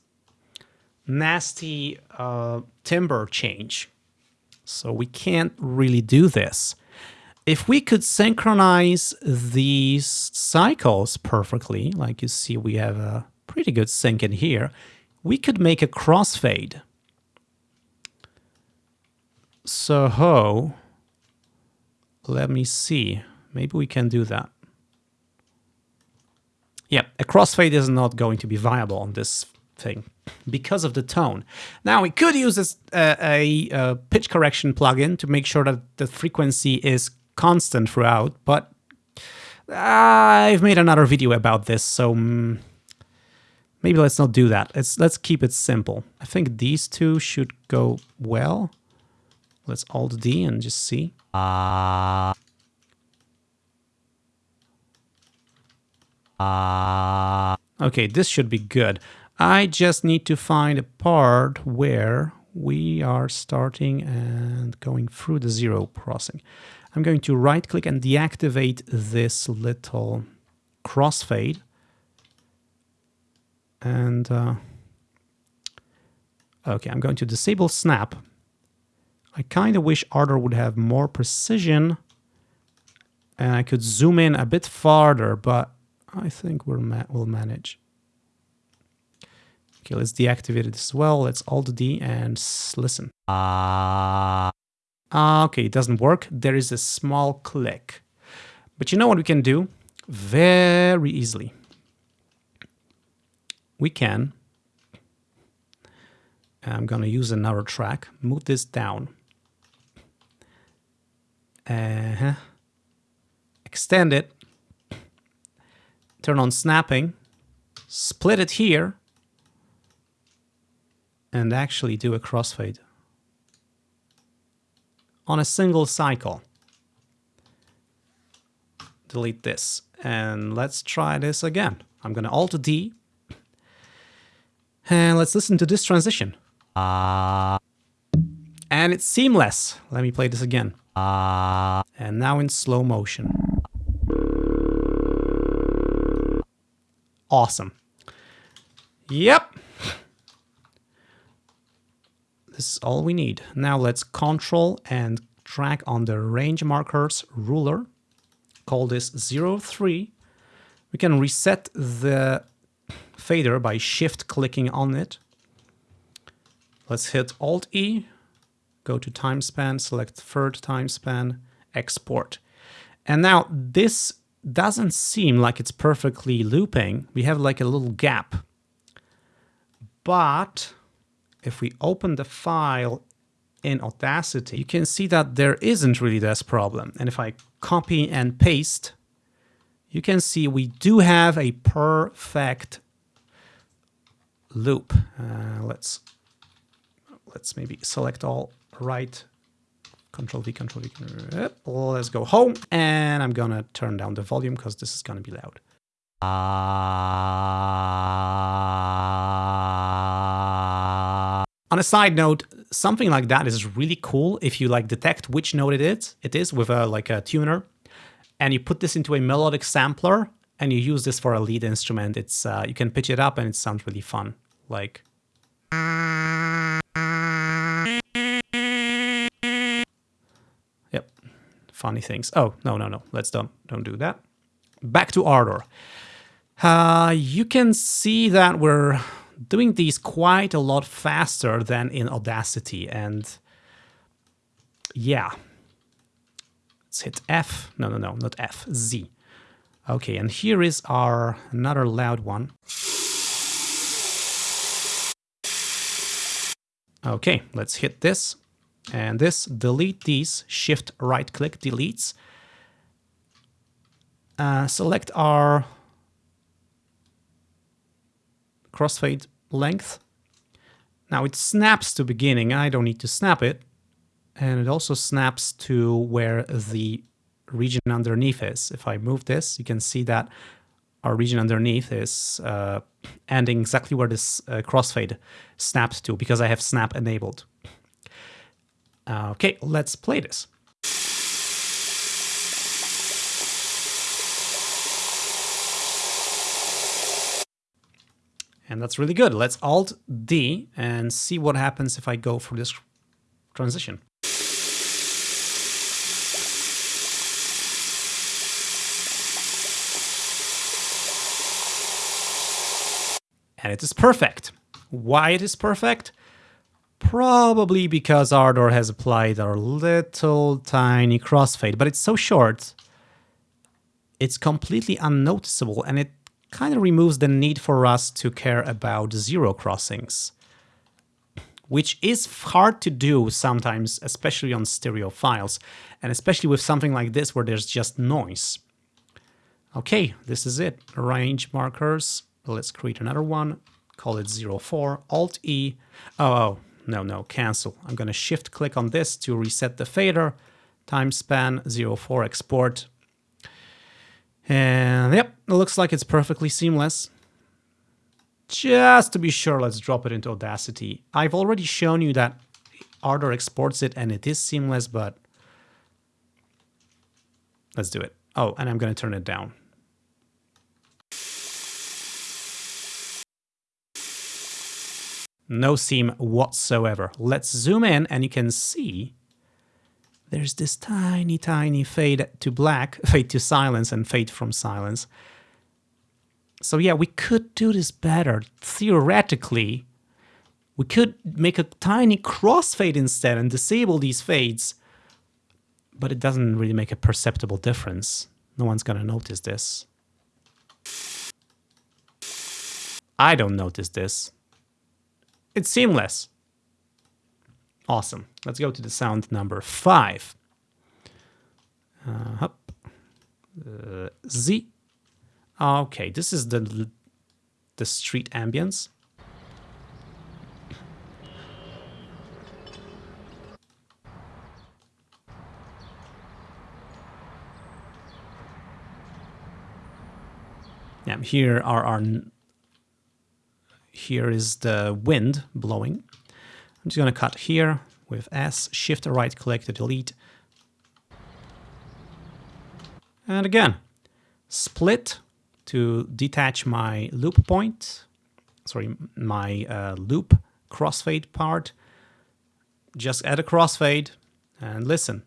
nasty uh, timbre change. So we can't really do this. If we could synchronize these cycles perfectly, like you see we have a pretty good sync in here, we could make a crossfade. So, ho, let me see. Maybe we can do that. Yeah, a crossfade is not going to be viable on this thing because of the tone. Now, we could use uh, a, a pitch correction plugin to make sure that the frequency is constant throughout, but I've made another video about this, so um, maybe let's not do that. Let's, let's keep it simple. I think these two should go well. Let's Alt D and just see. Uh, uh, okay, this should be good. I just need to find a part where we are starting and going through the zero crossing. I'm going to right click and deactivate this little crossfade. And uh, okay, I'm going to disable snap I kind of wish Ardour would have more precision and I could zoom in a bit farther, but I think we'll, ma we'll manage. Okay, let's deactivate it as well. Let's Alt-D and listen. Uh... Uh, okay, it doesn't work. There is a small click. But you know what we can do? Very easily. We can I'm going to use another track, move this down. Uh -huh. Extend it. Turn on snapping. Split it here. And actually do a crossfade. On a single cycle. Delete this. And let's try this again. I'm going to Alt-D. And let's listen to this transition. Uh, and it's seamless. Let me play this again. Uh, and now in slow motion. Awesome. Yep. This is all we need. Now let's control and drag on the range markers ruler. Call this 03. We can reset the fader by shift clicking on it. Let's hit Alt E, go to time span, select third time span, export. And now this doesn't seem like it's perfectly looping. We have like a little gap. But if we open the file in Audacity, you can see that there isn't really this problem. And if I copy and paste, you can see we do have a perfect loop. Uh, let's let's maybe select all right control V, control V, let's go home. And I'm gonna turn down the volume because this is gonna be loud. On a side note, something like that is really cool if you like detect which note it is, it is with a like a tuner, and you put this into a melodic sampler and you use this for a lead instrument. It's uh, you can pitch it up and it sounds really fun. Like Yep. funny things. Oh, no, no, no. Let's don't, don't do that. Back to Ardour. Uh, you can see that we're doing these quite a lot faster than in Audacity. And yeah, let's hit F. No, no, no, not F, Z. Okay, and here is our another loud one. Okay, let's hit this. And this delete these shift right click deletes. Uh, select our crossfade length. Now it snaps to beginning. I don't need to snap it. And it also snaps to where the region underneath is. If I move this you can see that our region underneath is uh, ending exactly where this uh, crossfade snaps to because I have snap enabled Okay, let's play this. And that's really good. Let's Alt D and see what happens if I go for this transition. And it is perfect. Why it is perfect? Probably because Ardour has applied our little tiny crossfade, but it's so short, it's completely unnoticeable and it kind of removes the need for us to care about zero crossings. Which is hard to do sometimes, especially on stereo files, and especially with something like this where there's just noise. Okay, this is it. Range markers. Let's create another one. Call it 04, Alt-E. Oh, oh, no, no, cancel. I'm going to shift click on this to reset the fader, time span 04 export. And yep, it looks like it's perfectly seamless. Just to be sure, let's drop it into Audacity. I've already shown you that Ardour exports it and it is seamless, but let's do it. Oh, and I'm going to turn it down. No seam whatsoever. Let's zoom in and you can see there's this tiny, tiny fade to black, [laughs] fade to silence and fade from silence. So yeah, we could do this better. Theoretically, we could make a tiny crossfade instead and disable these fades, but it doesn't really make a perceptible difference. No one's gonna notice this. I don't notice this. It's seamless. Awesome. Let's go to the sound number five. Uh, uh, Z. Okay, this is the the street ambience. Yeah, here are our here is the wind blowing. I'm just going to cut here with S, shift right click to delete. And again, split to detach my loop point, sorry, my uh, loop crossfade part. Just add a crossfade and listen.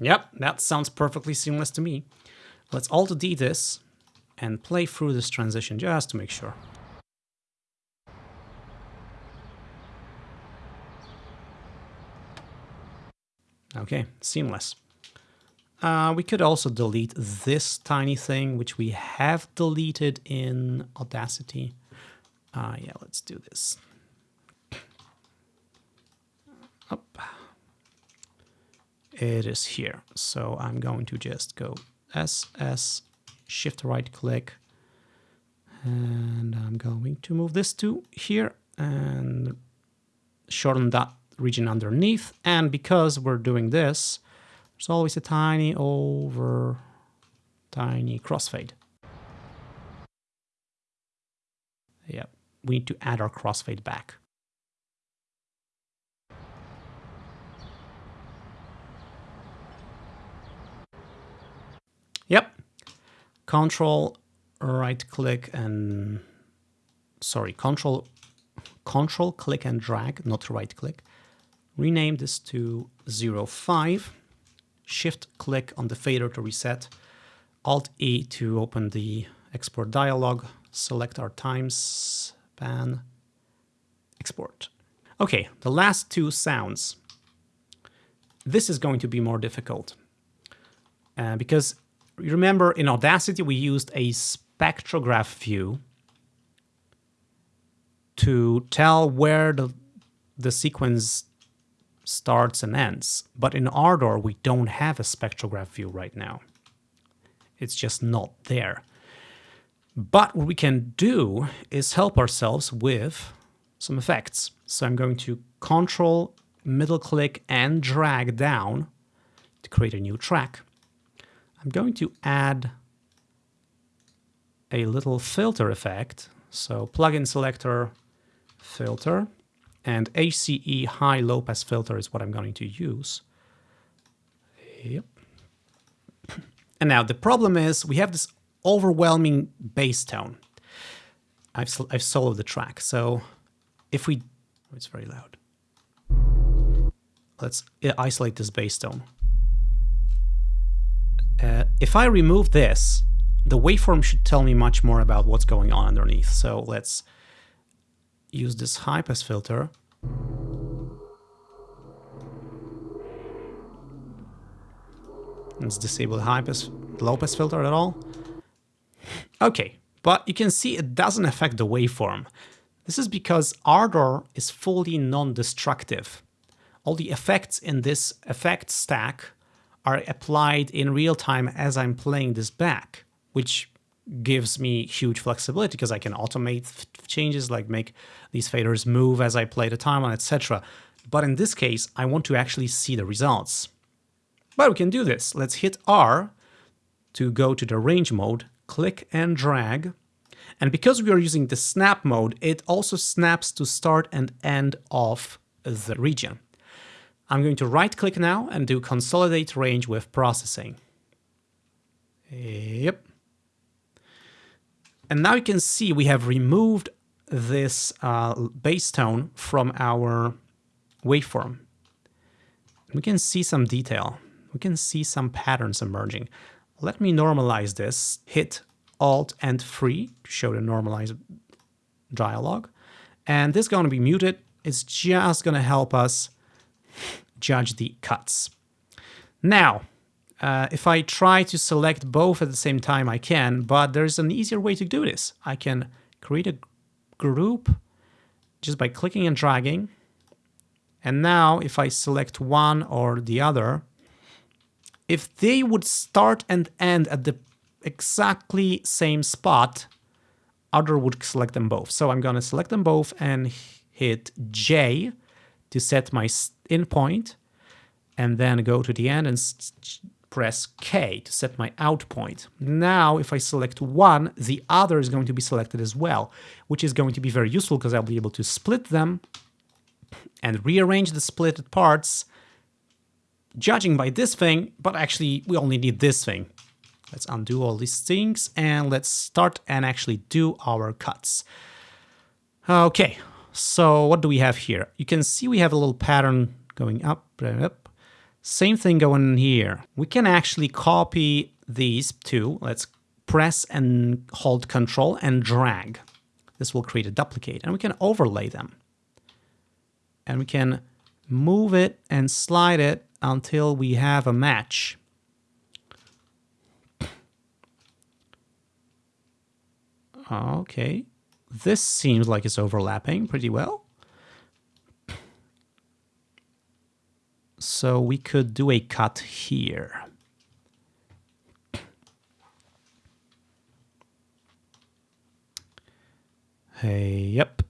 Yep, that sounds perfectly seamless to me. Let's Alt-D this and play through this transition just to make sure. Okay, seamless. Uh, we could also delete this tiny thing, which we have deleted in Audacity. Uh, yeah, let's do this. Up it is here. So I'm going to just go SS, shift right click, and I'm going to move this to here and shorten that region underneath. And because we're doing this, there's always a tiny over tiny crossfade. Yep, we need to add our crossfade back. Yep. Control right click and sorry, control control click and drag, not right click. Rename this to 05. Shift click on the fader to reset. Alt E to open the export dialog. Select our time span. Export. Okay, the last two sounds. This is going to be more difficult uh, because remember in Audacity we used a spectrograph view to tell where the, the sequence starts and ends. But in Ardour, we don't have a spectrograph view right now. It's just not there. But what we can do is help ourselves with some effects. So I'm going to control, middle click and drag down to create a new track. I'm going to add a little filter effect. So plugin selector, filter, and ACE high low pass filter is what I'm going to use. Yep. And now the problem is we have this overwhelming bass tone. I've, I've soloed the track. So if we, oh, it's very loud. Let's uh, isolate this bass tone. Uh, if I remove this, the waveform should tell me much more about what's going on underneath. So let's use this high pass filter. Let's disable the high pass, low pass filter at all. Okay, but you can see it doesn't affect the waveform. This is because Ardour is fully non-destructive. All the effects in this effect stack are applied in real time as I'm playing this back, which gives me huge flexibility because I can automate changes like make these faders move as I play the timeline, etc. But in this case, I want to actually see the results. But we can do this. Let's hit R to go to the range mode, click and drag. And because we are using the snap mode, it also snaps to start and end of the region. I'm going to right click now and do consolidate range with processing. Yep. And now you can see we have removed this uh, bass tone from our waveform. We can see some detail. We can see some patterns emerging. Let me normalize this. Hit Alt and Free to show the normalized dialog. And this is going to be muted. It's just going to help us judge the cuts. Now, uh, if I try to select both at the same time, I can, but there's an easier way to do this. I can create a group just by clicking and dragging. And now if I select one or the other, if they would start and end at the exactly same spot, other would select them both. So I'm going to select them both and hit J to set my in point and then go to the end and press K to set my out point. Now, if I select one, the other is going to be selected as well, which is going to be very useful because I'll be able to split them and rearrange the splitted parts, judging by this thing, but actually we only need this thing. Let's undo all these things and let's start and actually do our cuts. Okay, so what do we have here? You can see we have a little pattern going up up. Same thing going here. We can actually copy these two. Let's press and hold control and drag. This will create a duplicate and we can overlay them. And we can move it and slide it until we have a match. Okay, this seems like it's overlapping pretty well. So we could do a cut here. Hey, yep.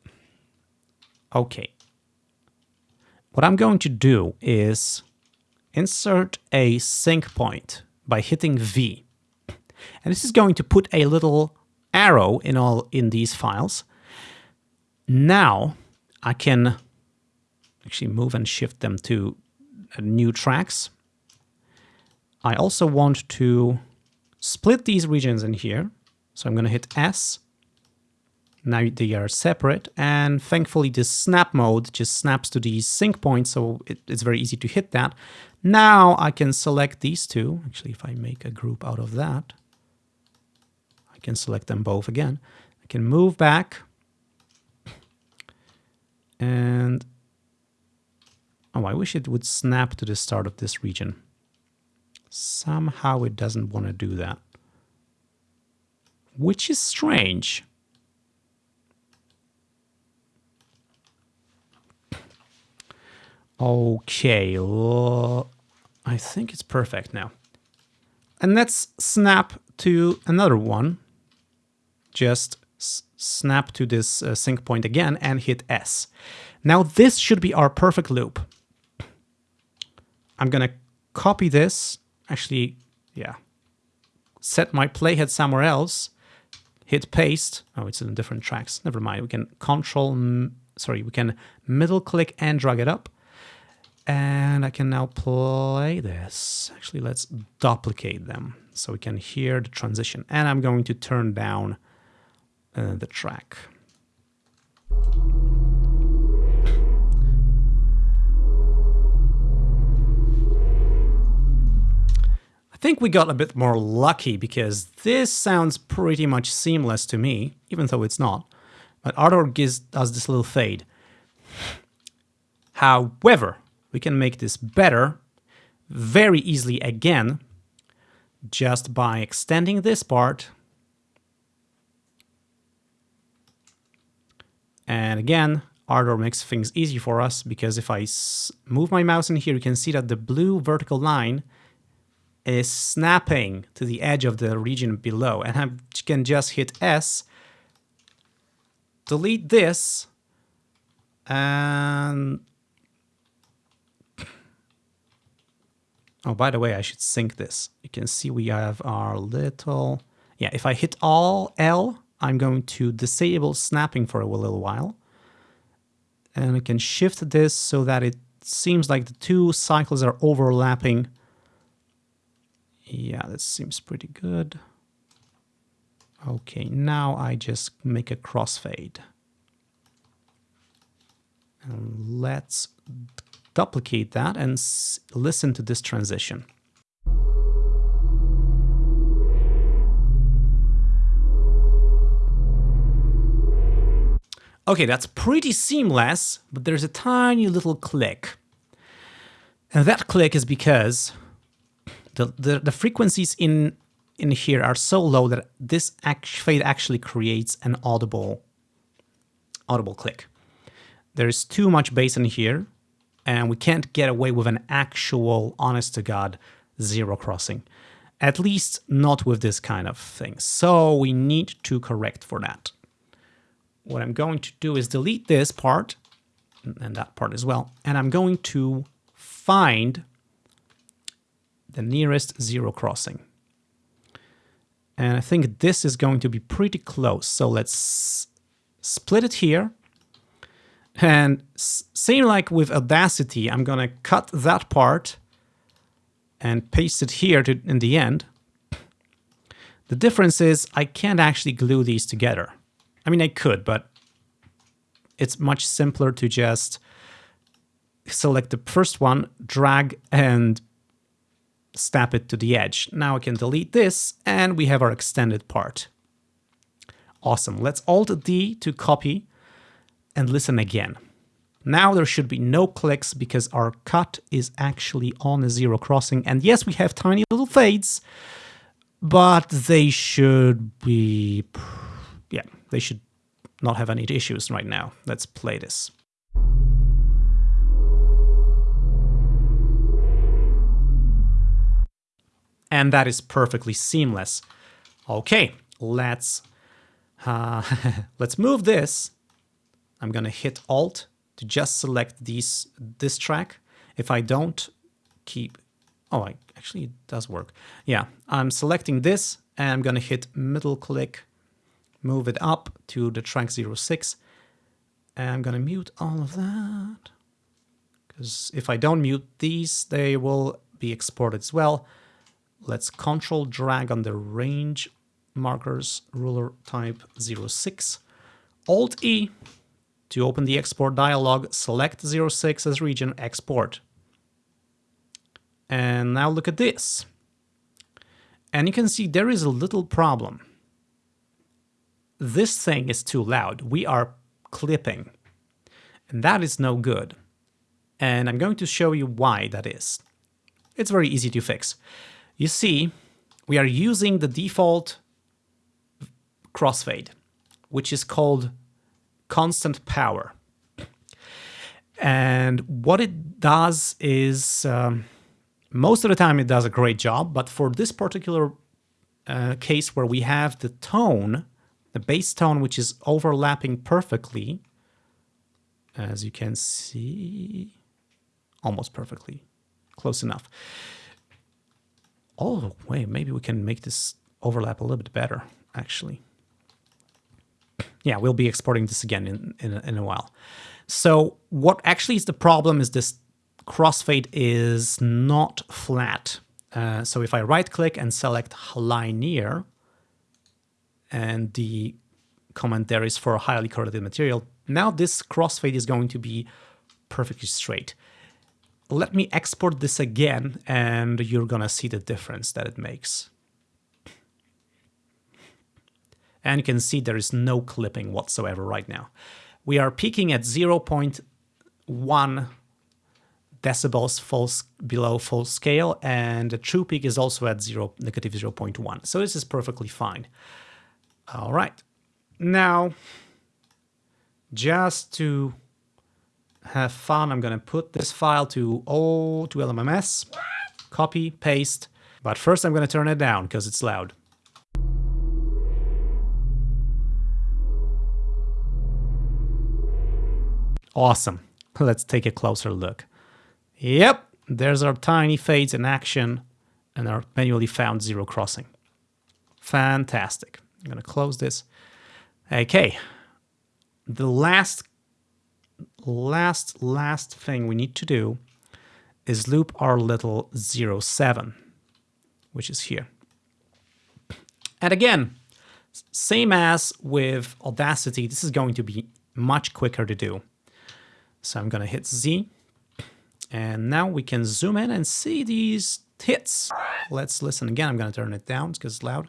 Okay. What I'm going to do is insert a sync point by hitting V. And this is going to put a little arrow in all in these files. Now I can actually move and shift them to Uh, new tracks. I also want to split these regions in here. So I'm going to hit S. Now they are separate. And thankfully this snap mode just snaps to these sync points. So it, it's very easy to hit that. Now I can select these two. Actually, if I make a group out of that, I can select them both again. I can move back and oh, I wish it would snap to the start of this region. Somehow it doesn't want to do that, which is strange. Okay, I think it's perfect now. And let's snap to another one just snap to this uh, sync point again and hit S. Now this should be our perfect loop. I'm gonna copy this, actually, yeah, set my playhead somewhere else, hit paste. Oh, it's in different tracks. Never mind. We can control, sorry, we can middle click and drag it up. And I can now play this. Actually, let's duplicate them so we can hear the transition. And I'm going to turn down uh, the track. Think we got a bit more lucky because this sounds pretty much seamless to me, even though it's not. But Ardour gives us this little fade. However, we can make this better very easily again just by extending this part And again, Ardour makes things easy for us because if I move my mouse in here, you can see that the blue vertical line is snapping to the edge of the region below. And I can just hit S, delete this, and... Oh, by the way, I should sync this. You can see we have our little... Yeah, if I hit all L, I'm going to disable snapping for a little while. And I can shift this so that it seems like the two cycles are overlapping. Yeah, that seems pretty good. Okay, now I just make a crossfade. And let's duplicate that and listen to this transition. Okay, that's pretty seamless, but there's a tiny little click. And that click is because the, the, the frequencies in, in here are so low that this act fade actually creates an audible, audible click. There's too much bass in here, and we can't get away with an actual, honest-to-God, zero crossing. At least not with this kind of thing. So we need to correct for that what I'm going to do is delete this part and that part as well. And I'm going to find the nearest zero crossing. And I think this is going to be pretty close. So let's split it here. And same like with Audacity, I'm going to cut that part and paste it here to, in the end. The difference is I can't actually glue these together. I mean, I could, but it's much simpler to just select the first one, drag and snap it to the edge. Now I can delete this and we have our extended part. Awesome. Let's Alt-D to copy and listen again. Now there should be no clicks because our cut is actually on a zero crossing. And yes, we have tiny little fades, but they should be, yeah, they should not have any issues right now. Let's play this. And that is perfectly seamless. Okay, let's uh, [laughs] let's move this. I'm gonna hit Alt to just select these this track. If I don't keep, oh, I, actually it does work. Yeah, I'm selecting this and I'm gonna hit middle click move it up to the track 06. And I'm gonna mute all of that. Because if I don't mute these, they will be exported as well. Let's control drag on the range markers ruler type 06. Alt E to open the export dialog, select 06 as region, export. And now look at this. And you can see there is a little problem this thing is too loud. We are clipping. And that is no good. And I'm going to show you why that is. It's very easy to fix. You see, we are using the default crossfade, which is called constant power. And what it does is, um, most of the time it does a great job, but for this particular uh, case where we have the tone the bass tone, which is overlapping perfectly, as you can see, almost perfectly, close enough. Oh, wait, maybe we can make this overlap a little bit better, actually. Yeah, we'll be exporting this again in, in, a, in a while. So what actually is the problem is this crossfade is not flat. Uh, so if I right click and select linear, and the comment there is for highly correlated material. Now this crossfade is going to be perfectly straight. Let me export this again and you're gonna see the difference that it makes. And you can see there is no clipping whatsoever right now. We are peaking at 0.1 decibels full, below full scale and the true peak is also at 0, negative 0.1. So this is perfectly fine. All right. Now, just to have fun, I'm going to put this file to O to LMMS, copy, paste. But first I'm going to turn it down because it's loud. Awesome. [laughs] Let's take a closer look. Yep, there's our tiny fades in action and our manually found zero crossing. Fantastic. I'm going to close this. Okay. The last, last, last thing we need to do is loop our little 07, which is here. And again, same as with Audacity, this is going to be much quicker to do. So I'm going to hit Z, And now we can zoom in and see these hits. Let's listen again. I'm going to turn it down because it's loud.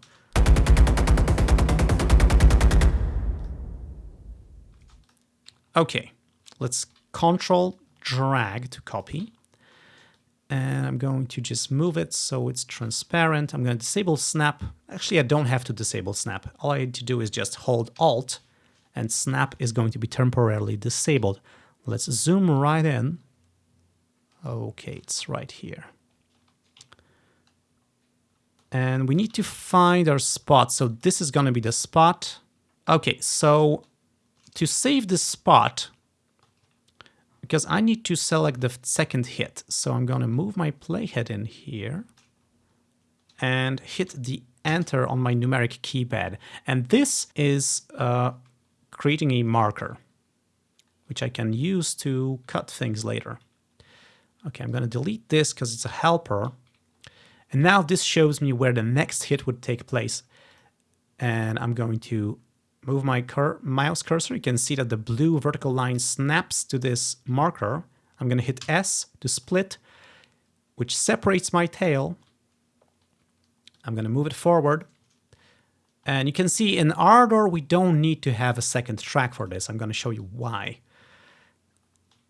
Okay, let's control drag to copy. And I'm going to just move it so it's transparent. I'm going to disable snap. Actually, I don't have to disable snap. All I need to do is just hold Alt and snap is going to be temporarily disabled. Let's zoom right in. Okay, it's right here. And we need to find our spot. So this is going to be the spot. Okay, so to save this spot, because I need to select the second hit. So I'm going to move my playhead in here and hit the enter on my numeric keypad. And this is uh, creating a marker, which I can use to cut things later. Okay, I'm going to delete this because it's a helper. And now this shows me where the next hit would take place. And I'm going to move my cur mouse cursor. You can see that the blue vertical line snaps to this marker. I'm going to hit S to split, which separates my tail. I'm going to move it forward. And you can see in Ardour, we don't need to have a second track for this. I'm going to show you why.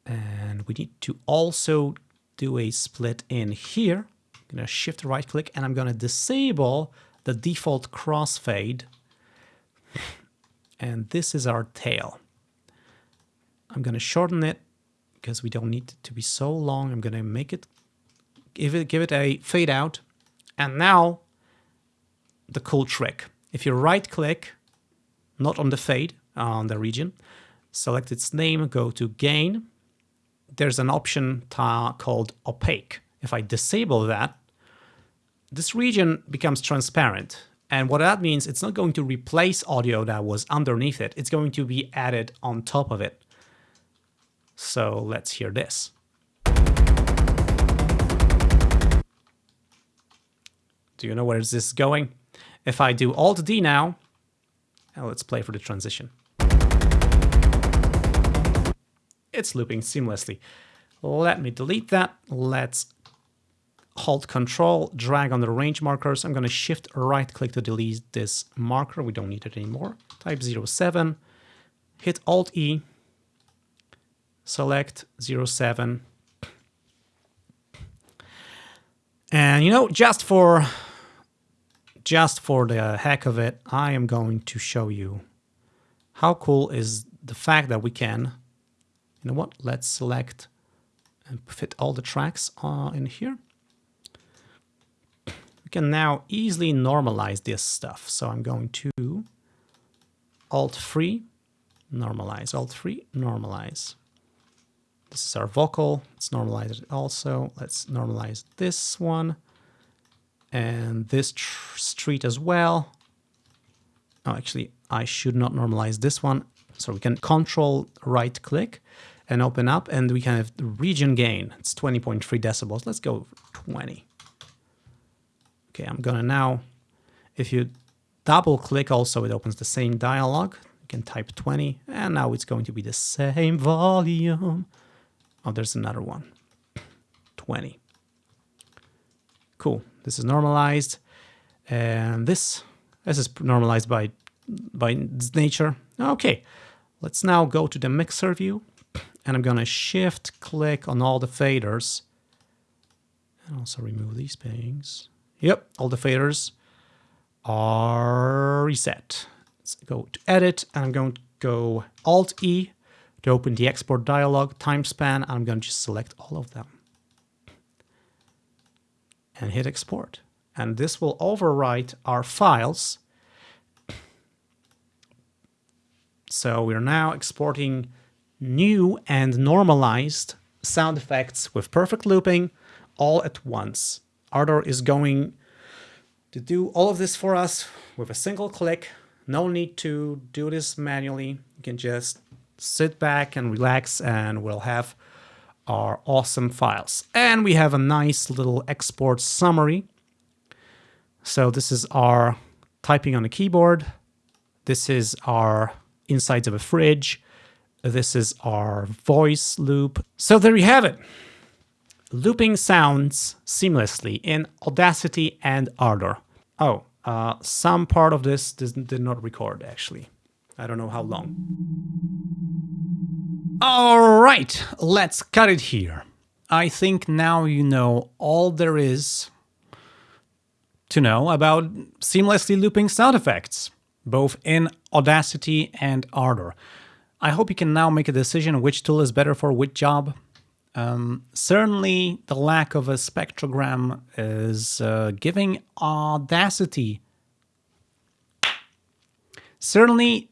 And we need to also do a split in here. I'm going to shift right click and I'm going to disable the default crossfade. And this is our tail. I'm going to shorten it because we don't need it to be so long. I'm going to make it give it give it a fade out. And now the cool trick. If you right click, not on the fade, on the region, select its name, go to gain. There's an option called opaque. If I disable that, this region becomes transparent. And what that means, it's not going to replace audio that was underneath it. It's going to be added on top of it. So let's hear this. Do you know where is this is going? If I do Alt D now, now let's play for the transition. It's looping seamlessly. Let me delete that. Let's hold control, drag on the range markers. I'm going to shift right click to delete this marker. We don't need it anymore. Type 07, hit Alt E, select 07. And you know, just for just for the heck of it, I am going to show you how cool is the fact that we can, you know what, let's select and fit all the tracks uh, in here we can now easily normalize this stuff. So I'm going to Alt-3, normalize, Alt-3, normalize. This is our vocal. Let's normalize it also. Let's normalize this one and this street as well. Oh, actually, I should not normalize this one. So we can control right click and open up and we can have region gain. It's 20.3 decibels. Let's go 20. Okay, I'm gonna now, if you double click also, it opens the same dialog. You can type 20 and now it's going to be the same volume. Oh, there's another one, 20. Cool, this is normalized. And this, this is normalized by, by nature. Okay, let's now go to the mixer view and I'm gonna shift click on all the faders and also remove these things. Yep, all the faders are reset. Let's go to edit and I'm going to go Alt E to open the export dialog time span. and I'm going to just select all of them and hit export. And this will overwrite our files. So we're now exporting new and normalized sound effects with perfect looping all at once. Ardour is going to do all of this for us with a single click. No need to do this manually. You can just sit back and relax and we'll have our awesome files. And we have a nice little export summary. So this is our typing on the keyboard. This is our insides of a fridge. This is our voice loop. So there you have it. Looping sounds seamlessly in Audacity and Ardour. Oh, uh, some part of this did not record actually. I don't know how long. All right, let's cut it here. I think now you know all there is to know about seamlessly looping sound effects, both in Audacity and Ardour. I hope you can now make a decision which tool is better for which job. Um, certainly, the lack of a spectrogram is uh, giving Audacity. Certainly,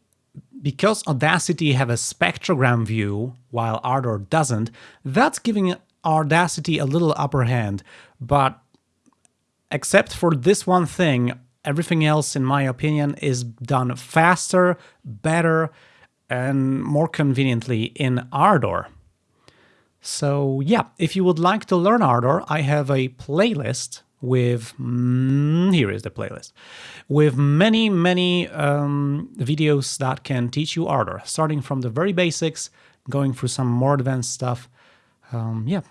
because Audacity have a spectrogram view while Ardour doesn't, that's giving Audacity a little upper hand. But except for this one thing, everything else, in my opinion, is done faster, better, and more conveniently in Ardour. So yeah, if you would like to learn Ardour, I have a playlist with, mm, here is the playlist, with many, many um, videos that can teach you Ardour, starting from the very basics, going through some more advanced stuff. Um, yeah,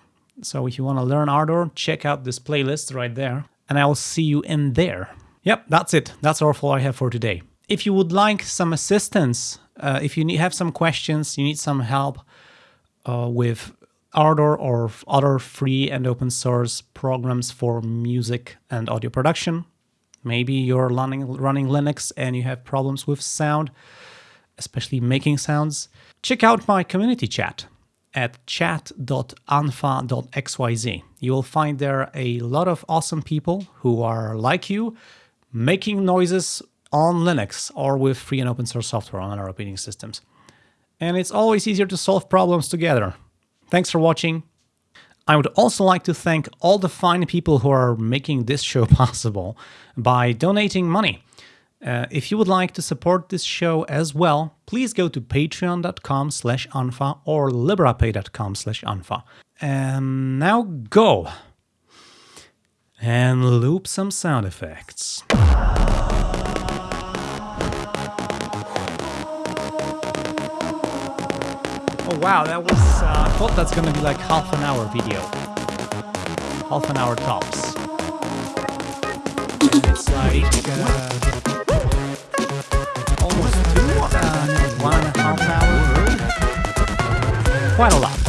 so if you want to learn Ardour, check out this playlist right there, and I'll see you in there. Yep, that's it. That's all I have for today. If you would like some assistance, uh, if you need, have some questions, you need some help uh, with Ardour or other free and open source programs for music and audio production. Maybe you're running, running Linux and you have problems with sound, especially making sounds. Check out my community chat at chat.unfa.xyz. You will find there a lot of awesome people who are like you, making noises on Linux or with free and open source software on other operating systems. And it's always easier to solve problems together. Thanks for watching. I would also like to thank all the fine people who are making this show [laughs] possible by donating money. Uh, if you would like to support this show as well, please go to patreon.com slash unfa or liberapay.com slash unfa. And now go and loop some sound effects. Oh wow, that was, uh, I thought that's gonna be like half an hour video. Half an hour tops. It's like, uh, almost two, uh, one and a half hour. Quite a lot. Quite a lot.